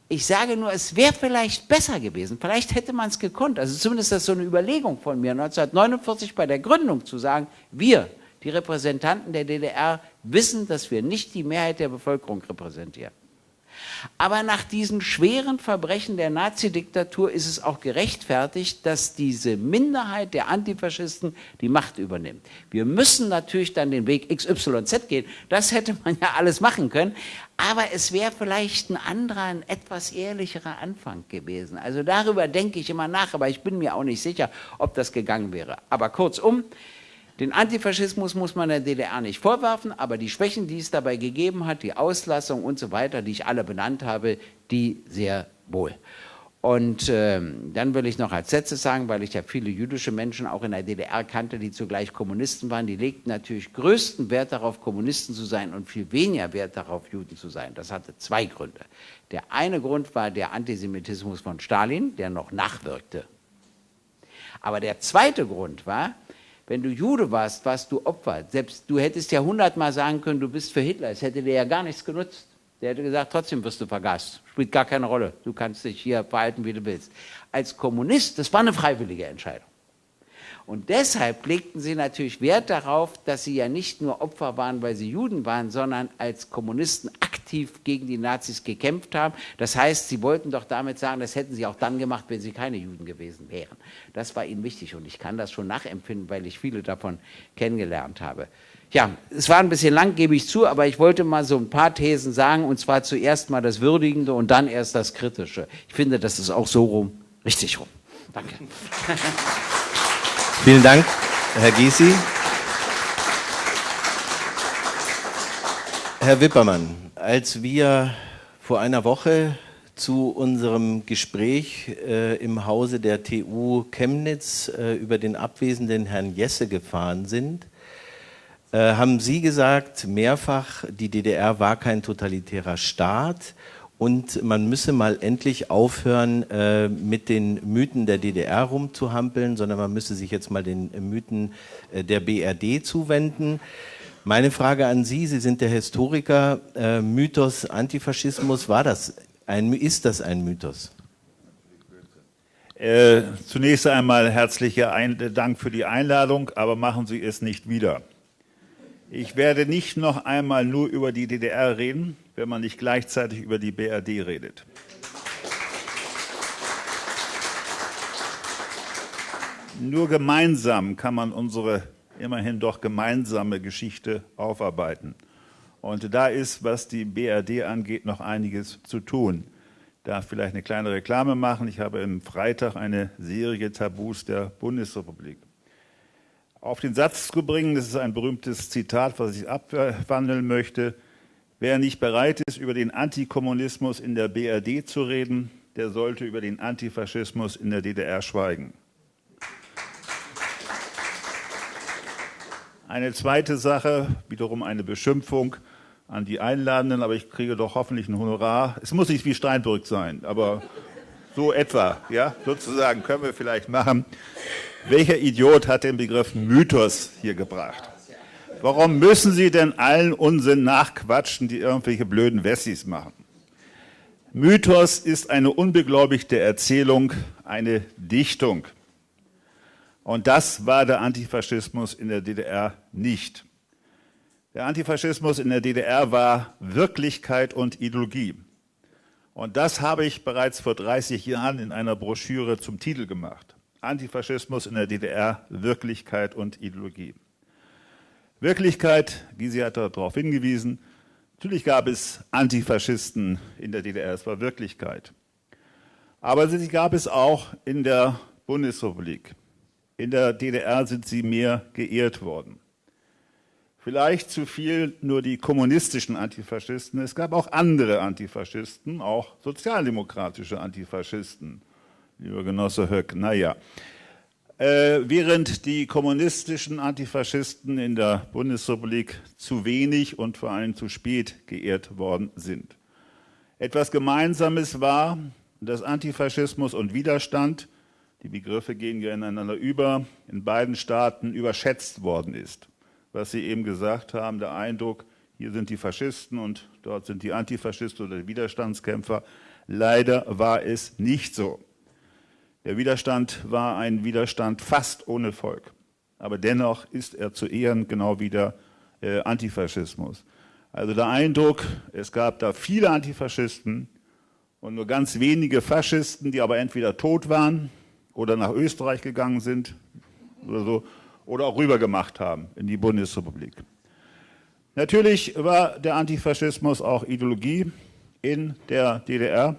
Ich sage nur, es wäre vielleicht besser gewesen. Vielleicht hätte man es gekonnt. Also zumindest ist das so eine Überlegung von mir, 1949 bei der Gründung zu sagen, wir, die Repräsentanten der DDR, wissen, dass wir nicht die Mehrheit der Bevölkerung repräsentieren. Aber nach diesen schweren Verbrechen der Nazidiktatur ist es auch gerechtfertigt, dass diese Minderheit der Antifaschisten die Macht übernimmt. Wir müssen natürlich dann den Weg XYZ gehen. Das hätte man ja alles machen können. Aber es wäre vielleicht ein anderer, ein etwas ehrlicherer Anfang gewesen. Also darüber denke ich immer nach, aber ich bin mir auch nicht sicher, ob das gegangen wäre. Aber kurzum, den Antifaschismus muss man der DDR nicht vorwerfen, aber die Schwächen, die es dabei gegeben hat, die Auslassung und so weiter, die ich alle benannt habe, die sehr wohl. Und äh, dann will ich noch als Sätze sagen, weil ich ja viele jüdische Menschen auch in der DDR kannte, die zugleich Kommunisten waren, die legten natürlich größten Wert darauf, Kommunisten zu sein und viel weniger Wert darauf, Juden zu sein. Das hatte zwei Gründe. Der eine Grund war der Antisemitismus von Stalin, der noch nachwirkte. Aber der zweite Grund war, wenn du Jude warst, warst du Opfer. Selbst du hättest ja hundertmal sagen können, du bist für Hitler. Es hätte dir ja gar nichts genutzt. Der hätte gesagt, trotzdem wirst du vergast. Spielt gar keine Rolle. Du kannst dich hier verhalten, wie du willst. Als Kommunist, das war eine freiwillige Entscheidung. Und deshalb legten sie natürlich Wert darauf, dass sie ja nicht nur Opfer waren, weil sie Juden waren, sondern als Kommunisten aktiv gegen die Nazis gekämpft haben. Das heißt, sie wollten doch damit sagen, das hätten sie auch dann gemacht, wenn sie keine Juden gewesen wären. Das war ihnen wichtig und ich kann das schon nachempfinden, weil ich viele davon kennengelernt habe. Ja, es war ein bisschen lang, gebe ich zu, aber ich wollte mal so ein paar Thesen sagen und zwar zuerst mal das Würdigende und dann erst das Kritische. Ich finde, das ist auch so rum, richtig rum. Danke. Vielen Dank, Herr Gysi. Herr Wippermann, als wir vor einer Woche zu unserem Gespräch äh, im Hause der TU Chemnitz äh, über den abwesenden Herrn Jesse gefahren sind, äh, haben Sie gesagt, mehrfach, die DDR war kein totalitärer Staat und man müsse mal endlich aufhören, äh, mit den Mythen der DDR rumzuhampeln, sondern man müsse sich jetzt mal den Mythen äh, der BRD zuwenden. Meine Frage an Sie, Sie sind der Historiker, äh, Mythos Antifaschismus, war das ein, ist das ein Mythos? Äh, zunächst einmal herzlichen Dank für die Einladung, aber machen Sie es nicht wieder. Ich werde nicht noch einmal nur über die DDR reden, wenn man nicht gleichzeitig über die BRD redet. Nur gemeinsam kann man unsere immerhin doch gemeinsame Geschichte aufarbeiten. Und da ist, was die BRD angeht, noch einiges zu tun. Ich darf vielleicht eine kleine Reklame machen. Ich habe am Freitag eine Serie Tabus der Bundesrepublik. Auf den Satz zu bringen, das ist ein berühmtes Zitat, was ich abwandeln möchte. Wer nicht bereit ist, über den Antikommunismus in der BRD zu reden, der sollte über den Antifaschismus in der DDR schweigen. Eine zweite Sache, wiederum eine Beschimpfung an die Einladenden, aber ich kriege doch hoffentlich ein Honorar. Es muss nicht wie Steinbrück sein, aber so etwa, ja, sozusagen können wir vielleicht machen. Welcher Idiot hat den Begriff Mythos hier gebracht? Warum müssen Sie denn allen Unsinn nachquatschen, die irgendwelche blöden Wessis machen? Mythos ist eine unbeglaubigte Erzählung, eine Dichtung. Und das war der Antifaschismus in der DDR nicht. Der Antifaschismus in der DDR war Wirklichkeit und Ideologie. Und das habe ich bereits vor 30 Jahren in einer Broschüre zum Titel gemacht. Antifaschismus in der DDR, Wirklichkeit und Ideologie. Wirklichkeit, Gysi hat darauf hingewiesen, natürlich gab es Antifaschisten in der DDR, es war Wirklichkeit. Aber sie gab es auch in der Bundesrepublik. In der DDR sind sie mehr geehrt worden. Vielleicht zu viel nur die kommunistischen Antifaschisten. Es gab auch andere Antifaschisten, auch sozialdemokratische Antifaschisten. Lieber Genosse Höck, naja. Äh, während die kommunistischen Antifaschisten in der Bundesrepublik zu wenig und vor allem zu spät geehrt worden sind. Etwas Gemeinsames war, dass Antifaschismus und Widerstand, die Begriffe gehen ja ineinander über, in beiden Staaten überschätzt worden ist was Sie eben gesagt haben, der Eindruck, hier sind die Faschisten und dort sind die Antifaschisten oder die Widerstandskämpfer. Leider war es nicht so. Der Widerstand war ein Widerstand fast ohne Volk. Aber dennoch ist er zu Ehren genau wie der äh, Antifaschismus. Also der Eindruck, es gab da viele Antifaschisten und nur ganz wenige Faschisten, die aber entweder tot waren oder nach Österreich gegangen sind oder so oder auch rübergemacht haben in die Bundesrepublik. Natürlich war der Antifaschismus auch Ideologie in der DDR,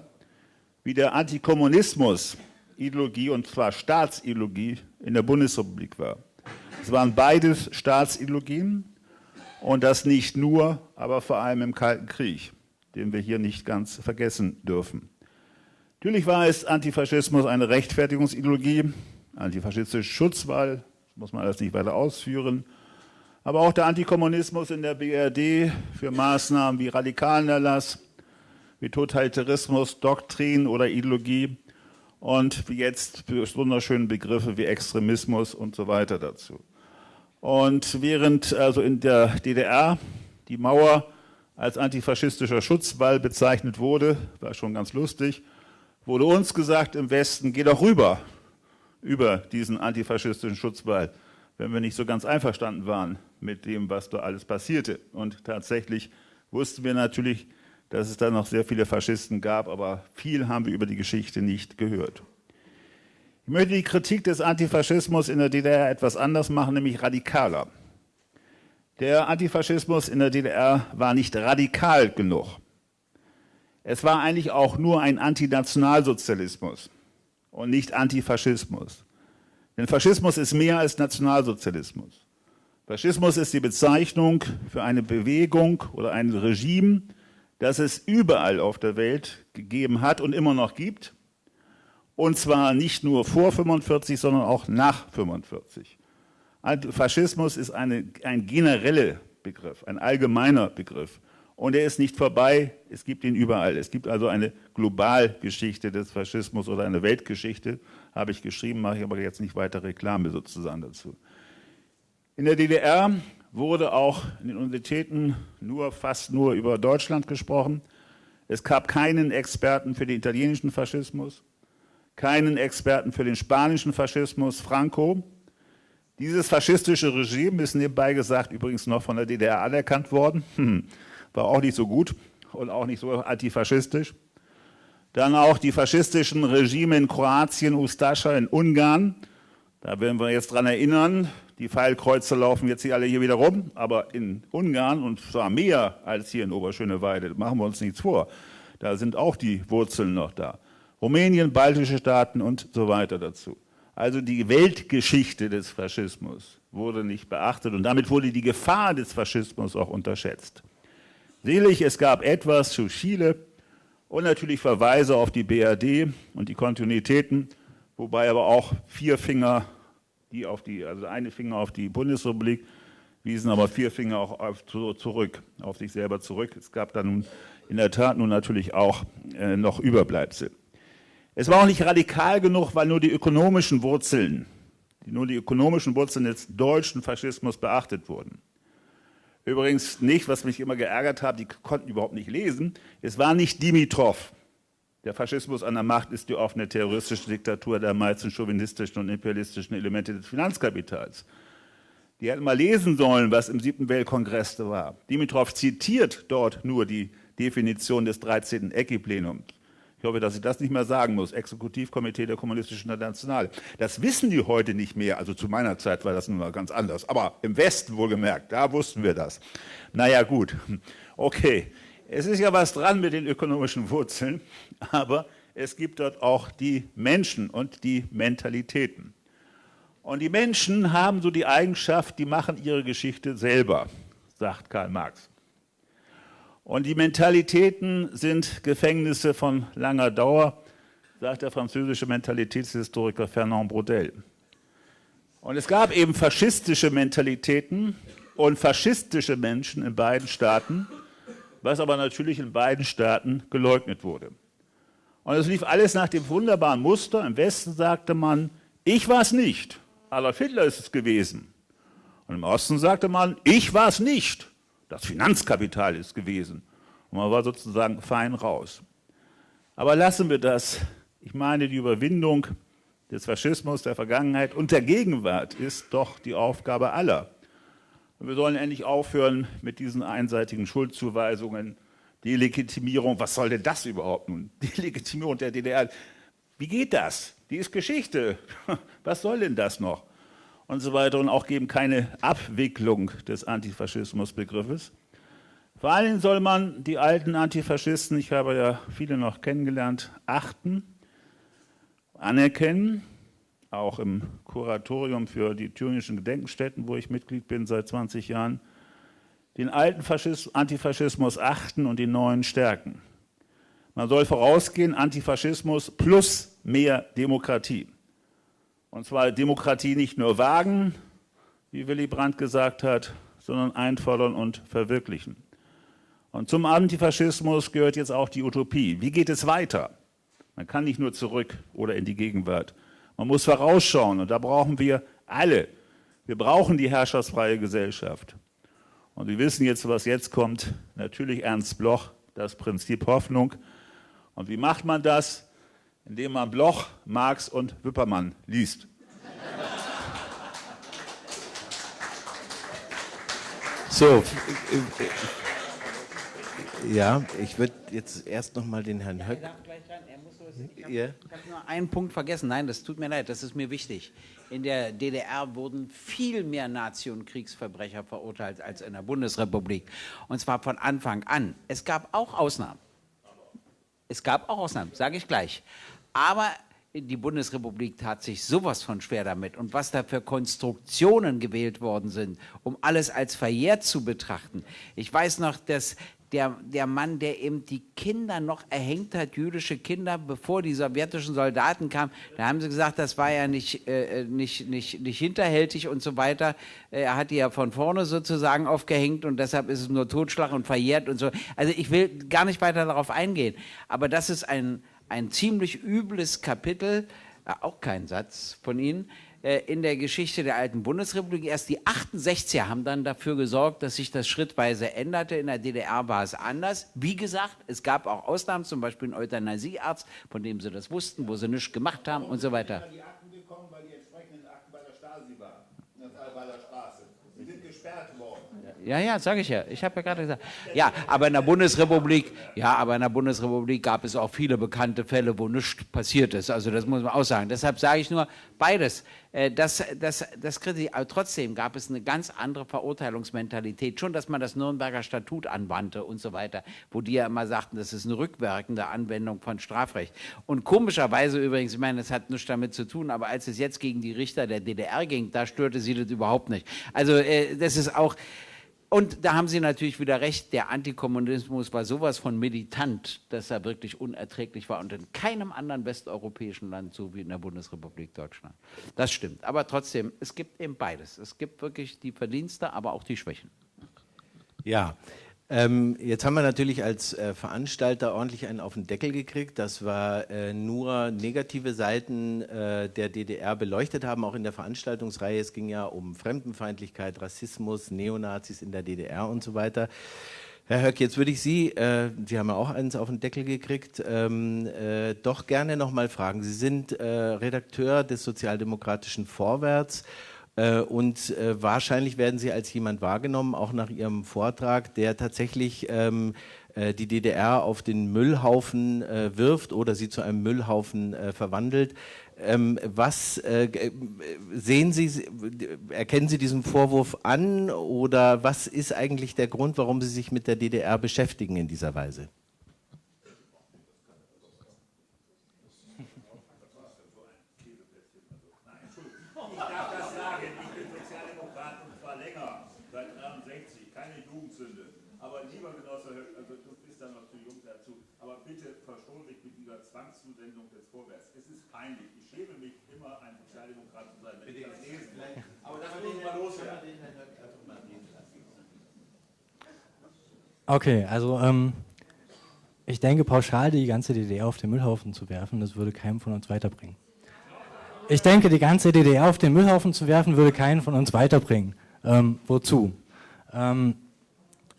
wie der Antikommunismus Ideologie und zwar Staatsideologie in der Bundesrepublik war. Es waren beides Staatsideologien und das nicht nur, aber vor allem im Kalten Krieg, den wir hier nicht ganz vergessen dürfen. Natürlich war es Antifaschismus eine Rechtfertigungsideologie, antifaschistische Schutzwahl, muss man alles nicht weiter ausführen. Aber auch der Antikommunismus in der BRD für Maßnahmen wie Radikalenerlass, wie Totalitarismus, Doktrin oder Ideologie und wie jetzt wunderschöne Begriffe wie Extremismus und so weiter dazu. Und während also in der DDR die Mauer als antifaschistischer Schutzwall bezeichnet wurde, war schon ganz lustig, wurde uns gesagt im Westen, geh doch rüber, über diesen antifaschistischen Schutzwall, wenn wir nicht so ganz einverstanden waren mit dem, was da alles passierte. Und tatsächlich wussten wir natürlich, dass es da noch sehr viele Faschisten gab, aber viel haben wir über die Geschichte nicht gehört. Ich möchte die Kritik des Antifaschismus in der DDR etwas anders machen, nämlich radikaler. Der Antifaschismus in der DDR war nicht radikal genug. Es war eigentlich auch nur ein Antinationalsozialismus und nicht Antifaschismus. Denn Faschismus ist mehr als Nationalsozialismus. Faschismus ist die Bezeichnung für eine Bewegung oder ein Regime, das es überall auf der Welt gegeben hat und immer noch gibt. Und zwar nicht nur vor 45, sondern auch nach 45. Faschismus ist eine, ein genereller Begriff, ein allgemeiner Begriff und er ist nicht vorbei, es gibt ihn überall. Es gibt also eine Globalgeschichte des Faschismus oder eine Weltgeschichte, habe ich geschrieben, mache ich aber jetzt nicht weiter Reklame sozusagen dazu. In der DDR wurde auch in den Universitäten nur, fast nur über Deutschland gesprochen. Es gab keinen Experten für den italienischen Faschismus, keinen Experten für den spanischen Faschismus, Franco. Dieses faschistische Regime ist nebenbei gesagt übrigens noch von der DDR anerkannt worden. Hm war auch nicht so gut und auch nicht so antifaschistisch. Dann auch die faschistischen Regime in Kroatien, Ustascha in Ungarn. Da werden wir jetzt dran erinnern, die Pfeilkreuze laufen jetzt hier alle hier wieder rum, aber in Ungarn, und zwar mehr als hier in Oberschöneweide, machen wir uns nichts vor, da sind auch die Wurzeln noch da. Rumänien, baltische Staaten und so weiter dazu. Also die Weltgeschichte des Faschismus wurde nicht beachtet und damit wurde die Gefahr des Faschismus auch unterschätzt. Selig, es gab etwas zu Chile und natürlich Verweise auf die BRD und die Kontinuitäten, wobei aber auch vier Finger, die auf die, also eine Finger auf die Bundesrepublik, wiesen aber vier Finger auch auf, zurück, auf sich selber zurück. Es gab dann nun in der Tat nun natürlich auch äh, noch Überbleibsel. Es war auch nicht radikal genug, weil nur die ökonomischen Wurzeln, nur die ökonomischen Wurzeln des deutschen Faschismus beachtet wurden. Übrigens nicht, was mich immer geärgert hat, die konnten überhaupt nicht lesen. Es war nicht Dimitrov. Der Faschismus an der Macht ist die offene terroristische Diktatur der meisten chauvinistischen und imperialistischen Elemente des Finanzkapitals. Die hätten mal lesen sollen, was im siebten Weltkongress da war. Dimitrov zitiert dort nur die Definition des 13. Ecki-Plenums. Ich hoffe, dass ich das nicht mehr sagen muss. Exekutivkomitee der Kommunistischen Internationale. Das wissen die heute nicht mehr. Also zu meiner Zeit war das nun mal ganz anders. Aber im Westen wohlgemerkt, da wussten wir das. Naja, gut. Okay. Es ist ja was dran mit den ökonomischen Wurzeln, aber es gibt dort auch die Menschen und die Mentalitäten. Und die Menschen haben so die Eigenschaft, die machen ihre Geschichte selber, sagt Karl Marx. Und die Mentalitäten sind Gefängnisse von langer Dauer, sagt der französische Mentalitätshistoriker Fernand Braudel. Und es gab eben faschistische Mentalitäten und faschistische Menschen in beiden Staaten, was aber natürlich in beiden Staaten geleugnet wurde. Und es lief alles nach dem wunderbaren Muster. Im Westen sagte man, ich war es nicht, Adolf Hitler ist es gewesen. Und im Osten sagte man, ich war es nicht, das Finanzkapital ist gewesen. Und man war sozusagen fein raus. Aber lassen wir das. Ich meine, die Überwindung des Faschismus der Vergangenheit und der Gegenwart ist doch die Aufgabe aller. Und wir sollen endlich aufhören mit diesen einseitigen Schuldzuweisungen, die Legitimierung, was soll denn das überhaupt nun? Die Legitimierung der DDR, wie geht das? Die ist Geschichte. Was soll denn das noch? Und so weiter und auch geben keine Abwicklung des Antifaschismusbegriffes. Vor allen Dingen soll man die alten Antifaschisten, ich habe ja viele noch kennengelernt, achten, anerkennen, auch im Kuratorium für die thüringischen Gedenkstätten, wo ich Mitglied bin seit 20 Jahren, den alten Faschismus, Antifaschismus achten und den neuen stärken. Man soll vorausgehen, Antifaschismus plus mehr Demokratie. Und zwar Demokratie nicht nur wagen, wie Willy Brandt gesagt hat, sondern einfordern und verwirklichen. Und zum Antifaschismus gehört jetzt auch die Utopie. Wie geht es weiter? Man kann nicht nur zurück oder in die Gegenwart. Man muss vorausschauen und da brauchen wir alle. Wir brauchen die herrschaftsfreie Gesellschaft. Und wir wissen jetzt, was jetzt kommt. Natürlich Ernst Bloch, das Prinzip Hoffnung. Und wie macht man das? Indem man Bloch, Marx und Wippermann liest. So, ja, ich würde jetzt erst noch mal den Herrn Höck. Ich habe hab nur einen Punkt vergessen. Nein, das tut mir leid, das ist mir wichtig. In der DDR wurden viel mehr Nazi- und Kriegsverbrecher verurteilt als in der Bundesrepublik. Und zwar von Anfang an. Es gab auch Ausnahmen. Es gab auch Ausnahmen, sage ich gleich. Aber die Bundesrepublik tat sich sowas von schwer damit. Und was da für Konstruktionen gewählt worden sind, um alles als verjährt zu betrachten. Ich weiß noch, dass der, der Mann, der eben die Kinder noch erhängt hat, jüdische Kinder, bevor die sowjetischen Soldaten kamen, da haben sie gesagt, das war ja nicht, äh, nicht, nicht, nicht hinterhältig und so weiter. Er hat die ja von vorne sozusagen aufgehängt und deshalb ist es nur Totschlag und verjährt und so. Also ich will gar nicht weiter darauf eingehen, aber das ist ein, ein ziemlich übles Kapitel, äh, auch kein Satz von Ihnen, äh, in der Geschichte der alten Bundesrepublik. Erst die 68er haben dann dafür gesorgt, dass sich das schrittweise änderte. In der DDR war es anders. Wie gesagt, es gab auch Ausnahmen, zum Beispiel einen Euthanasiearzt, von dem sie das wussten, wo sie nichts gemacht haben und so weiter. Die Akten gekommen, weil die entsprechenden Akten bei der Stasi waren, in der Straße. Die sind gesperrt worden. Ja, ja, sage ich ja. Ich habe ja gerade gesagt. Ja, aber in der Bundesrepublik, ja, aber in der Bundesrepublik gab es auch viele bekannte Fälle, wo nichts passiert ist. Also das muss man auch sagen. Deshalb sage ich nur beides. Äh, das, das, das kritisiere Aber trotzdem gab es eine ganz andere Verurteilungsmentalität. Schon, dass man das Nürnberger Statut anwandte und so weiter, wo die ja immer sagten, das ist eine rückwirkende Anwendung von Strafrecht. Und komischerweise übrigens, ich meine, das hat nichts damit zu tun, aber als es jetzt gegen die Richter der DDR ging, da störte sie das überhaupt nicht. Also äh, das ist auch und da haben Sie natürlich wieder recht, der Antikommunismus war sowas von militant, dass er wirklich unerträglich war und in keinem anderen westeuropäischen Land so wie in der Bundesrepublik Deutschland. Das stimmt. Aber trotzdem, es gibt eben beides. Es gibt wirklich die Verdienste, aber auch die Schwächen. Ja, ähm, jetzt haben wir natürlich als äh, Veranstalter ordentlich einen auf den Deckel gekriegt, dass wir äh, nur negative Seiten äh, der DDR beleuchtet haben, auch in der Veranstaltungsreihe. Es ging ja um Fremdenfeindlichkeit, Rassismus, Neonazis in der DDR und so weiter. Herr Höck, jetzt würde ich Sie, äh, Sie haben ja auch eins auf den Deckel gekriegt, ähm, äh, doch gerne nochmal fragen. Sie sind äh, Redakteur des Sozialdemokratischen Vorwärts und äh, wahrscheinlich werden Sie als jemand wahrgenommen, auch nach Ihrem Vortrag, der tatsächlich ähm, äh, die DDR auf den Müllhaufen äh, wirft oder sie zu einem Müllhaufen äh, verwandelt. Ähm, was äh, sehen Sie, erkennen Sie diesen Vorwurf an oder was ist eigentlich der Grund, warum Sie sich mit der DDR beschäftigen in dieser Weise? Sinne. Aber lieber Genosse, also du bist da noch zu jung dazu, aber bitte verschone mich mit dieser Zwangszusendung des Vorwärts. Es ist peinlich. Ich schäme mich immer, ein Sozialdemokrat zu sein, wenn ich das lesen muss. Aber das muss mal loswerden. Okay, also ähm, ich denke, pauschal die ganze DDR auf den Müllhaufen zu werfen, das würde keinem von uns weiterbringen. Ich denke, die ganze DDR auf den Müllhaufen zu werfen, würde keinen von uns weiterbringen. Ähm, wozu? Ähm,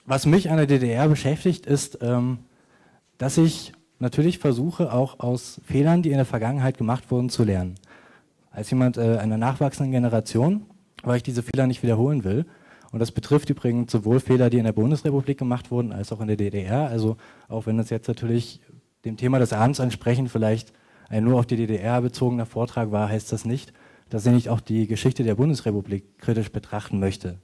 was mich an der DDR beschäftigt, ist, ähm, dass ich natürlich versuche, auch aus Fehlern, die in der Vergangenheit gemacht wurden, zu lernen. Als jemand äh, einer nachwachsenden Generation, weil ich diese Fehler nicht wiederholen will, und das betrifft übrigens sowohl Fehler, die in der Bundesrepublik gemacht wurden, als auch in der DDR. Also auch wenn das jetzt natürlich dem Thema des Abends entsprechend vielleicht ein nur auf die DDR bezogener Vortrag war, heißt das nicht, dass ich nicht auch die Geschichte der Bundesrepublik kritisch betrachten möchte.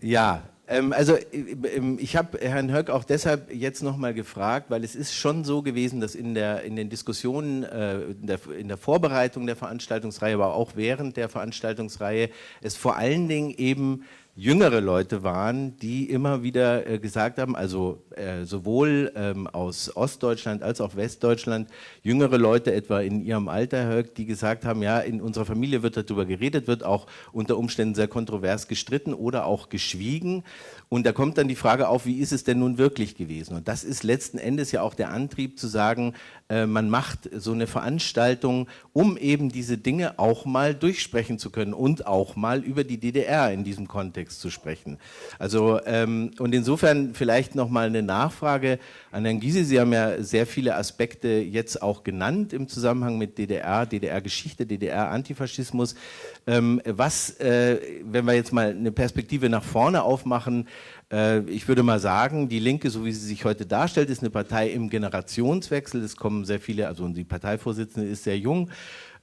Ja, also ähm, ich habe Herrn Höck auch deshalb jetzt nochmal gefragt, weil es ist schon so gewesen, dass in, der, in den Diskussionen, äh, in, der, in der Vorbereitung der Veranstaltungsreihe, aber auch während der Veranstaltungsreihe es vor allen Dingen eben jüngere Leute waren, die immer wieder äh, gesagt haben, also äh, sowohl ähm, aus Ostdeutschland als auch Westdeutschland, jüngere Leute etwa in ihrem Alter, die gesagt haben, ja, in unserer Familie wird darüber geredet, wird auch unter Umständen sehr kontrovers gestritten oder auch geschwiegen. Und da kommt dann die Frage auf, wie ist es denn nun wirklich gewesen? Und das ist letzten Endes ja auch der Antrieb zu sagen, äh, man macht so eine Veranstaltung, um eben diese Dinge auch mal durchsprechen zu können und auch mal über die DDR in diesem Kontext zu sprechen. Also ähm, und insofern vielleicht noch mal eine Nachfrage an Herrn Gysi. Sie haben ja sehr viele Aspekte jetzt auch genannt im Zusammenhang mit DDR, DDR-Geschichte, DDR-Antifaschismus. Ähm, was, äh, wenn wir jetzt mal eine Perspektive nach vorne aufmachen, ich würde mal sagen, die Linke, so wie sie sich heute darstellt, ist eine Partei im Generationswechsel. Es kommen sehr viele, also die Parteivorsitzende ist sehr jung.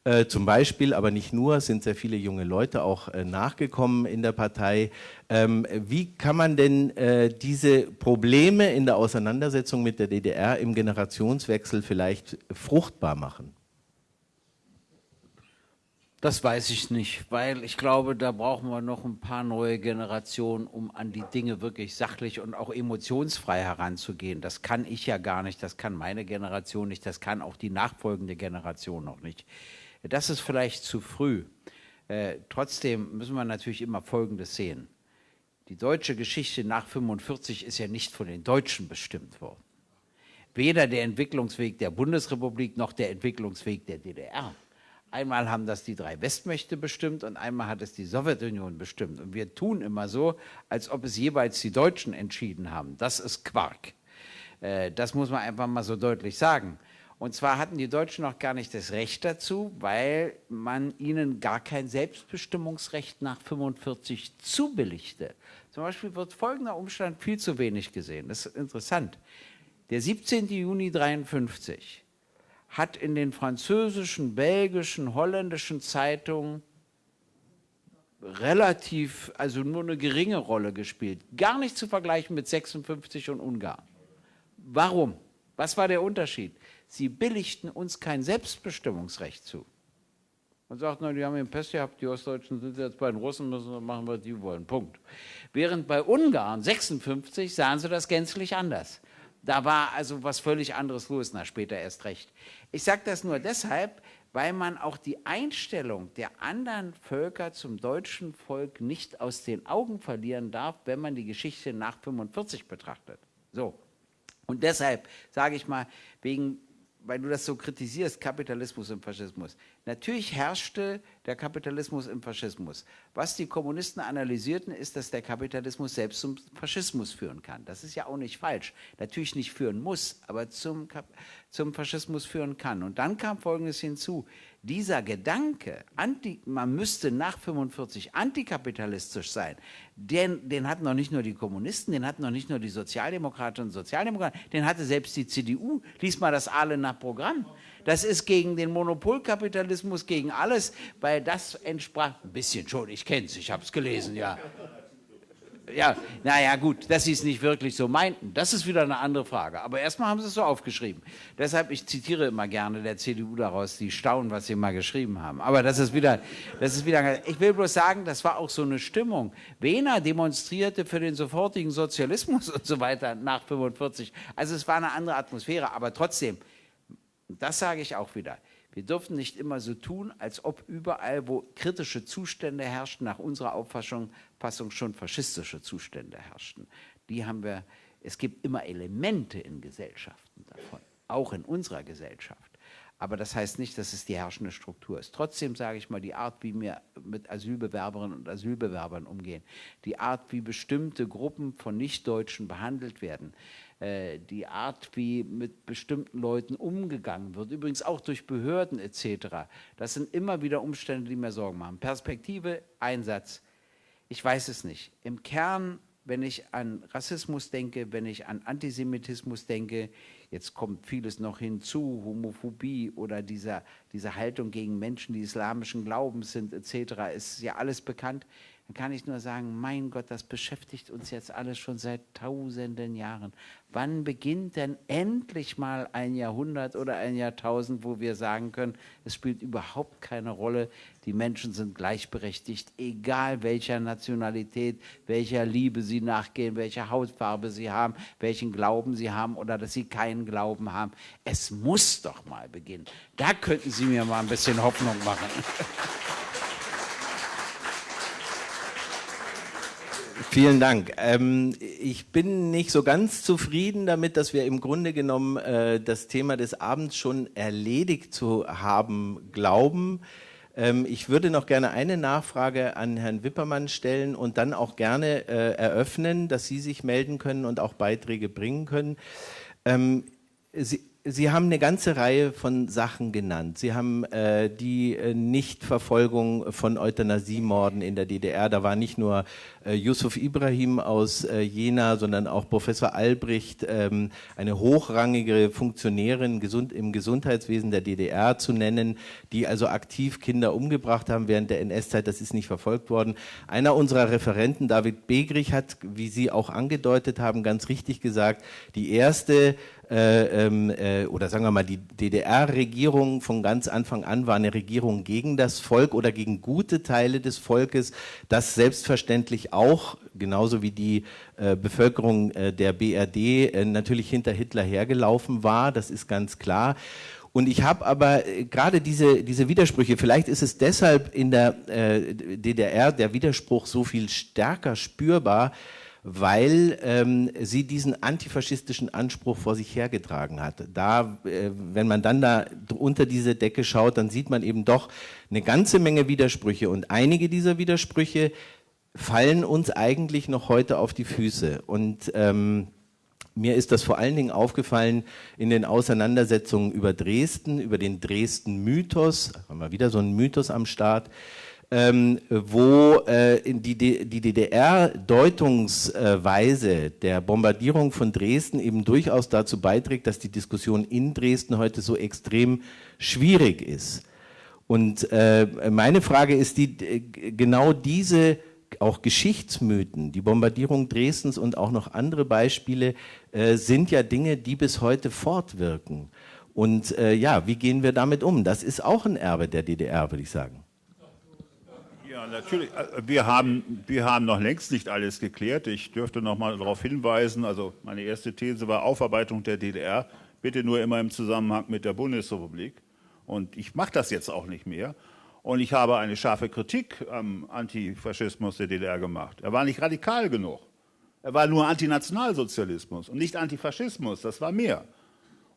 Äh, zum Beispiel, aber nicht nur, sind sehr viele junge Leute auch äh, nachgekommen in der Partei. Ähm, wie kann man denn äh, diese Probleme in der Auseinandersetzung mit der DDR im Generationswechsel vielleicht fruchtbar machen? Das weiß ich nicht, weil ich glaube, da brauchen wir noch ein paar neue Generationen, um an die Dinge wirklich sachlich und auch emotionsfrei heranzugehen. Das kann ich ja gar nicht, das kann meine Generation nicht, das kann auch die nachfolgende Generation noch nicht. Das ist vielleicht zu früh. Äh, trotzdem müssen wir natürlich immer Folgendes sehen. Die deutsche Geschichte nach 45 ist ja nicht von den Deutschen bestimmt worden. Weder der Entwicklungsweg der Bundesrepublik noch der Entwicklungsweg der DDR. Einmal haben das die drei Westmächte bestimmt und einmal hat es die Sowjetunion bestimmt. Und wir tun immer so, als ob es jeweils die Deutschen entschieden haben. Das ist Quark. Äh, das muss man einfach mal so deutlich sagen. Und zwar hatten die Deutschen noch gar nicht das Recht dazu, weil man ihnen gar kein Selbstbestimmungsrecht nach 45 zubilligte. Zum Beispiel wird folgender Umstand viel zu wenig gesehen. Das ist interessant. Der 17. Juni 1953 hat in den französischen, belgischen, holländischen Zeitungen relativ, also nur eine geringe Rolle gespielt. Gar nicht zu vergleichen mit 56 und Ungarn. Warum? Was war der Unterschied? Sie billigten uns kein Selbstbestimmungsrecht zu. Man sagt, na, die haben den Pest gehabt, die Ostdeutschen sind jetzt bei den Russen, müssen machen, was die wollen. Punkt. Während bei Ungarn 56 sahen sie das gänzlich anders. Da war also was völlig anderes los, na später erst recht. Ich sage das nur deshalb, weil man auch die Einstellung der anderen Völker zum deutschen Volk nicht aus den Augen verlieren darf, wenn man die Geschichte nach 45 betrachtet. So. Und deshalb sage ich mal, wegen weil du das so kritisierst, Kapitalismus und Faschismus. Natürlich herrschte der Kapitalismus im Faschismus. Was die Kommunisten analysierten, ist, dass der Kapitalismus selbst zum Faschismus führen kann. Das ist ja auch nicht falsch. Natürlich nicht führen muss, aber zum, zum Faschismus führen kann. Und dann kam Folgendes hinzu dieser Gedanke, anti, man müsste nach 45 antikapitalistisch sein, den, den hatten noch nicht nur die Kommunisten, den hatten noch nicht nur die Sozialdemokraten und Sozialdemokraten, den hatte selbst die CDU. Lies mal das alle nach Programm. Das ist gegen den Monopolkapitalismus, gegen alles, weil das entsprach, ein bisschen schon, ich kenne es, ich habe es gelesen, ja. Ja, naja, gut, dass sie es nicht wirklich so meinten, das ist wieder eine andere Frage. Aber erstmal haben sie es so aufgeschrieben. Deshalb, ich zitiere immer gerne der CDU daraus, die staunen, was sie mal geschrieben haben. Aber das ist wieder, das ist wieder, ich will bloß sagen, das war auch so eine Stimmung. Wehner demonstrierte für den sofortigen Sozialismus und so weiter nach 45. Also es war eine andere Atmosphäre, aber trotzdem, das sage ich auch wieder. Wir dürfen nicht immer so tun, als ob überall, wo kritische Zustände herrschten, nach unserer Auffassung schon faschistische Zustände herrschten. Die haben wir, es gibt immer Elemente in Gesellschaften davon, auch in unserer Gesellschaft. Aber das heißt nicht, dass es die herrschende Struktur ist. Trotzdem sage ich mal, die Art, wie wir mit Asylbewerberinnen und Asylbewerbern umgehen, die Art, wie bestimmte Gruppen von Nichtdeutschen behandelt werden, äh, die Art, wie mit bestimmten Leuten umgegangen wird, übrigens auch durch Behörden etc., das sind immer wieder Umstände, die mir Sorgen machen. Perspektive, Einsatz, ich weiß es nicht. Im Kern, wenn ich an Rassismus denke, wenn ich an Antisemitismus denke, jetzt kommt vieles noch hinzu, Homophobie oder dieser, diese Haltung gegen Menschen, die islamischen Glaubens sind etc., ist ja alles bekannt dann kann ich nur sagen, mein Gott, das beschäftigt uns jetzt alles schon seit tausenden Jahren. Wann beginnt denn endlich mal ein Jahrhundert oder ein Jahrtausend, wo wir sagen können, es spielt überhaupt keine Rolle, die Menschen sind gleichberechtigt, egal welcher Nationalität, welcher Liebe sie nachgehen, welche Hautfarbe sie haben, welchen Glauben sie haben oder dass sie keinen Glauben haben. Es muss doch mal beginnen. Da könnten Sie mir mal ein bisschen Hoffnung machen. Vielen Dank. Ähm, ich bin nicht so ganz zufrieden damit, dass wir im Grunde genommen äh, das Thema des Abends schon erledigt zu haben glauben. Ähm, ich würde noch gerne eine Nachfrage an Herrn Wippermann stellen und dann auch gerne äh, eröffnen, dass Sie sich melden können und auch Beiträge bringen können. Ähm, Sie, Sie haben eine ganze Reihe von Sachen genannt. Sie haben äh, die äh, Nichtverfolgung von Euthanasiemorden in der DDR. Da war nicht nur äh, Yusuf Ibrahim aus äh, Jena, sondern auch Professor Albrecht, ähm, eine hochrangige Funktionärin gesund, im Gesundheitswesen der DDR zu nennen, die also aktiv Kinder umgebracht haben während der NS-Zeit. Das ist nicht verfolgt worden. Einer unserer Referenten, David Begrich, hat, wie Sie auch angedeutet haben, ganz richtig gesagt, die erste äh, ähm, äh, oder sagen wir mal, die DDR-Regierung von ganz Anfang an war eine Regierung gegen das Volk oder gegen gute Teile des Volkes, das selbstverständlich auch, genauso wie die äh, Bevölkerung äh, der BRD, äh, natürlich hinter Hitler hergelaufen war, das ist ganz klar. Und ich habe aber äh, gerade diese, diese Widersprüche, vielleicht ist es deshalb in der DDR der Widerspruch so viel stärker spürbar, weil ähm, sie diesen antifaschistischen Anspruch vor sich hergetragen hat. Da, äh, wenn man dann da unter diese Decke schaut, dann sieht man eben doch eine ganze Menge Widersprüche. Und einige dieser Widersprüche fallen uns eigentlich noch heute auf die Füße. Und ähm, mir ist das vor allen Dingen aufgefallen in den Auseinandersetzungen über Dresden, über den Dresden-Mythos, haben wir wieder so einen Mythos am Start, ähm, wo äh, die, die DDR-Deutungsweise der Bombardierung von Dresden eben durchaus dazu beiträgt, dass die Diskussion in Dresden heute so extrem schwierig ist. Und äh, meine Frage ist die, genau diese auch Geschichtsmythen, die Bombardierung Dresdens und auch noch andere Beispiele äh, sind ja Dinge, die bis heute fortwirken. Und äh, ja, wie gehen wir damit um? Das ist auch ein Erbe der DDR, würde ich sagen. Ja, natürlich. Äh, wir haben, wir haben noch längst nicht alles geklärt. Ich dürfte noch mal darauf hinweisen, also meine erste These war Aufarbeitung der DDR, bitte nur immer im Zusammenhang mit der Bundesrepublik. Und ich mache das jetzt auch nicht mehr. Und ich habe eine scharfe Kritik am Antifaschismus der DDR gemacht. Er war nicht radikal genug. Er war nur Antinationalsozialismus und nicht Antifaschismus, das war mehr.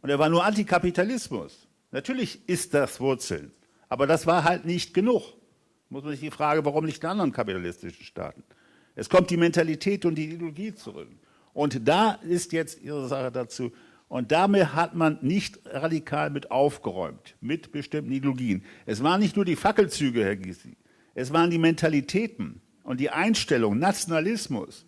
Und er war nur Antikapitalismus. Natürlich ist das Wurzeln, aber das war halt nicht genug muss man sich die Frage, warum nicht in anderen kapitalistischen Staaten? Es kommt die Mentalität und die Ideologie zurück. Und da ist jetzt Ihre Sache dazu. Und damit hat man nicht radikal mit aufgeräumt, mit bestimmten Ideologien. Es waren nicht nur die Fackelzüge, Herr Gysi, es waren die Mentalitäten und die Einstellung, Nationalismus,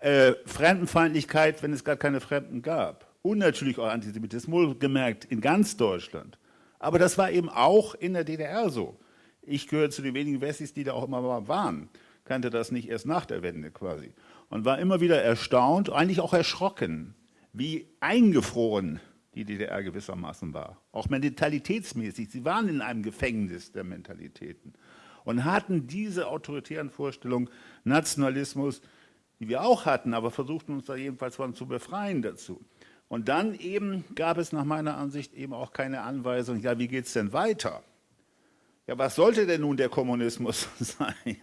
äh, Fremdenfeindlichkeit, wenn es gar keine Fremden gab. Und natürlich auch Antisemitismus, gemerkt in ganz Deutschland. Aber das war eben auch in der DDR so. Ich gehöre zu den wenigen Wessis, die da auch immer waren. kannte das nicht erst nach der Wende quasi. Und war immer wieder erstaunt, eigentlich auch erschrocken, wie eingefroren die DDR gewissermaßen war. Auch mentalitätsmäßig. Sie waren in einem Gefängnis der Mentalitäten und hatten diese autoritären Vorstellungen, Nationalismus, die wir auch hatten, aber versuchten uns da jedenfalls von zu befreien dazu. Und dann eben gab es nach meiner Ansicht eben auch keine Anweisung, ja, wie geht es denn weiter? Ja, was sollte denn nun der Kommunismus sein?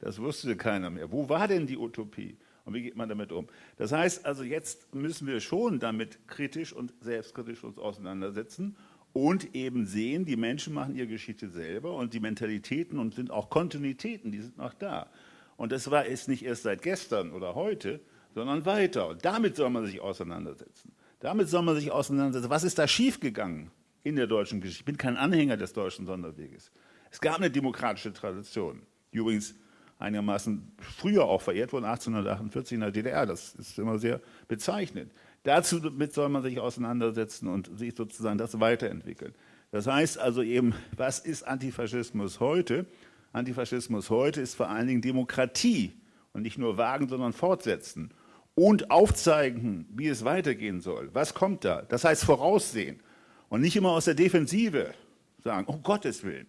Das wusste keiner mehr. Wo war denn die Utopie? Und wie geht man damit um? Das heißt also, jetzt müssen wir schon damit kritisch und selbstkritisch uns auseinandersetzen und eben sehen, die Menschen machen ihre Geschichte selber und die Mentalitäten und sind auch Kontinuitäten, die sind noch da. Und das war es nicht erst seit gestern oder heute, sondern weiter. Und damit soll man sich auseinandersetzen. Damit soll man sich auseinandersetzen. Was ist da schiefgegangen in der deutschen Geschichte? Ich bin kein Anhänger des deutschen Sonderweges. Es gab eine demokratische Tradition, die übrigens einigermaßen früher auch verehrt wurde, 1848 in der DDR. Das ist immer sehr bezeichnend. Dazu mit soll man sich auseinandersetzen und sich sozusagen das weiterentwickeln. Das heißt also eben, was ist Antifaschismus heute? Antifaschismus heute ist vor allen Dingen Demokratie und nicht nur wagen, sondern fortsetzen und aufzeigen, wie es weitergehen soll. Was kommt da? Das heißt voraussehen und nicht immer aus der Defensive sagen, um Gottes Willen,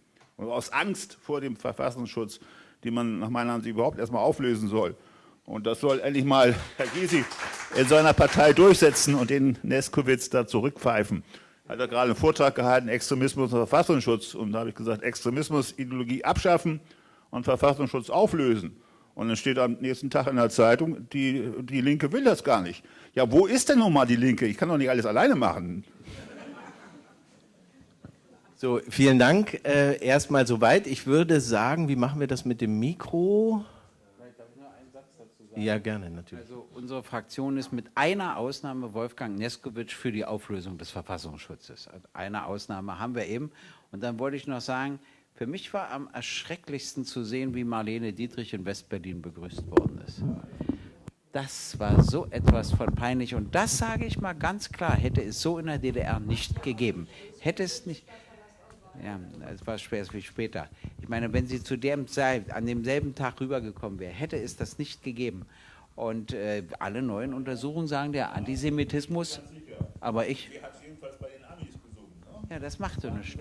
aus Angst vor dem Verfassungsschutz, die man nach meiner Ansicht überhaupt erstmal auflösen soll. Und das soll endlich mal Herr Gysi in seiner Partei durchsetzen und den Neskowitz da zurückpfeifen. Hat er gerade einen Vortrag gehalten, Extremismus und Verfassungsschutz. Und da habe ich gesagt, Extremismus, Ideologie abschaffen und Verfassungsschutz auflösen. Und dann steht am nächsten Tag in der Zeitung, die, die Linke will das gar nicht. Ja, wo ist denn nun mal die Linke? Ich kann doch nicht alles alleine machen. So, vielen Dank. Äh, Erstmal soweit. Ich würde sagen, wie machen wir das mit dem Mikro? Ja, gerne, natürlich. Also unsere Fraktion ist mit einer Ausnahme Wolfgang Neskowitsch für die Auflösung des Verfassungsschutzes. Also eine Ausnahme haben wir eben. Und dann wollte ich noch sagen, für mich war am erschrecklichsten zu sehen, wie Marlene Dietrich in Westberlin begrüßt worden ist. Das war so etwas von peinlich. Und das sage ich mal ganz klar, hätte es so in der DDR nicht gegeben. Hätte es nicht, ja, es war schwer wie später. Ich meine, wenn sie zu dem Zeit, an demselben Tag rübergekommen wäre, hätte es das nicht gegeben. Und äh, alle neuen Untersuchungen sagen, der Antisemitismus, aber ich... Ja, das macht doch nichts.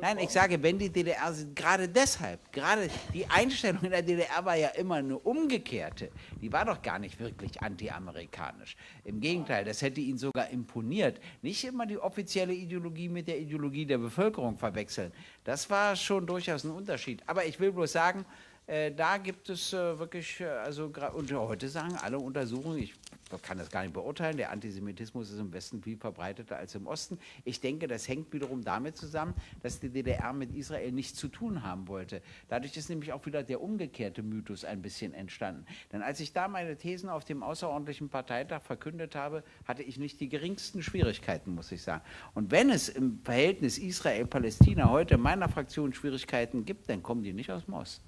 Nein, ich sage, wenn die DDR, gerade deshalb, gerade die Einstellung in der DDR war ja immer eine umgekehrte. Die war doch gar nicht wirklich antiamerikanisch. Im Gegenteil, das hätte ihnen sogar imponiert. Nicht immer die offizielle Ideologie mit der Ideologie der Bevölkerung verwechseln. Das war schon durchaus ein Unterschied. Aber ich will bloß sagen, äh, da gibt es äh, wirklich, äh, also und heute sagen alle Untersuchungen, ich kann das gar nicht beurteilen, der Antisemitismus ist im Westen viel verbreiteter als im Osten. Ich denke, das hängt wiederum damit zusammen, dass die DDR mit Israel nichts zu tun haben wollte. Dadurch ist nämlich auch wieder der umgekehrte Mythos ein bisschen entstanden. Denn als ich da meine Thesen auf dem außerordentlichen Parteitag verkündet habe, hatte ich nicht die geringsten Schwierigkeiten, muss ich sagen. Und wenn es im Verhältnis Israel-Palästina heute in meiner Fraktion Schwierigkeiten gibt, dann kommen die nicht aus dem Osten.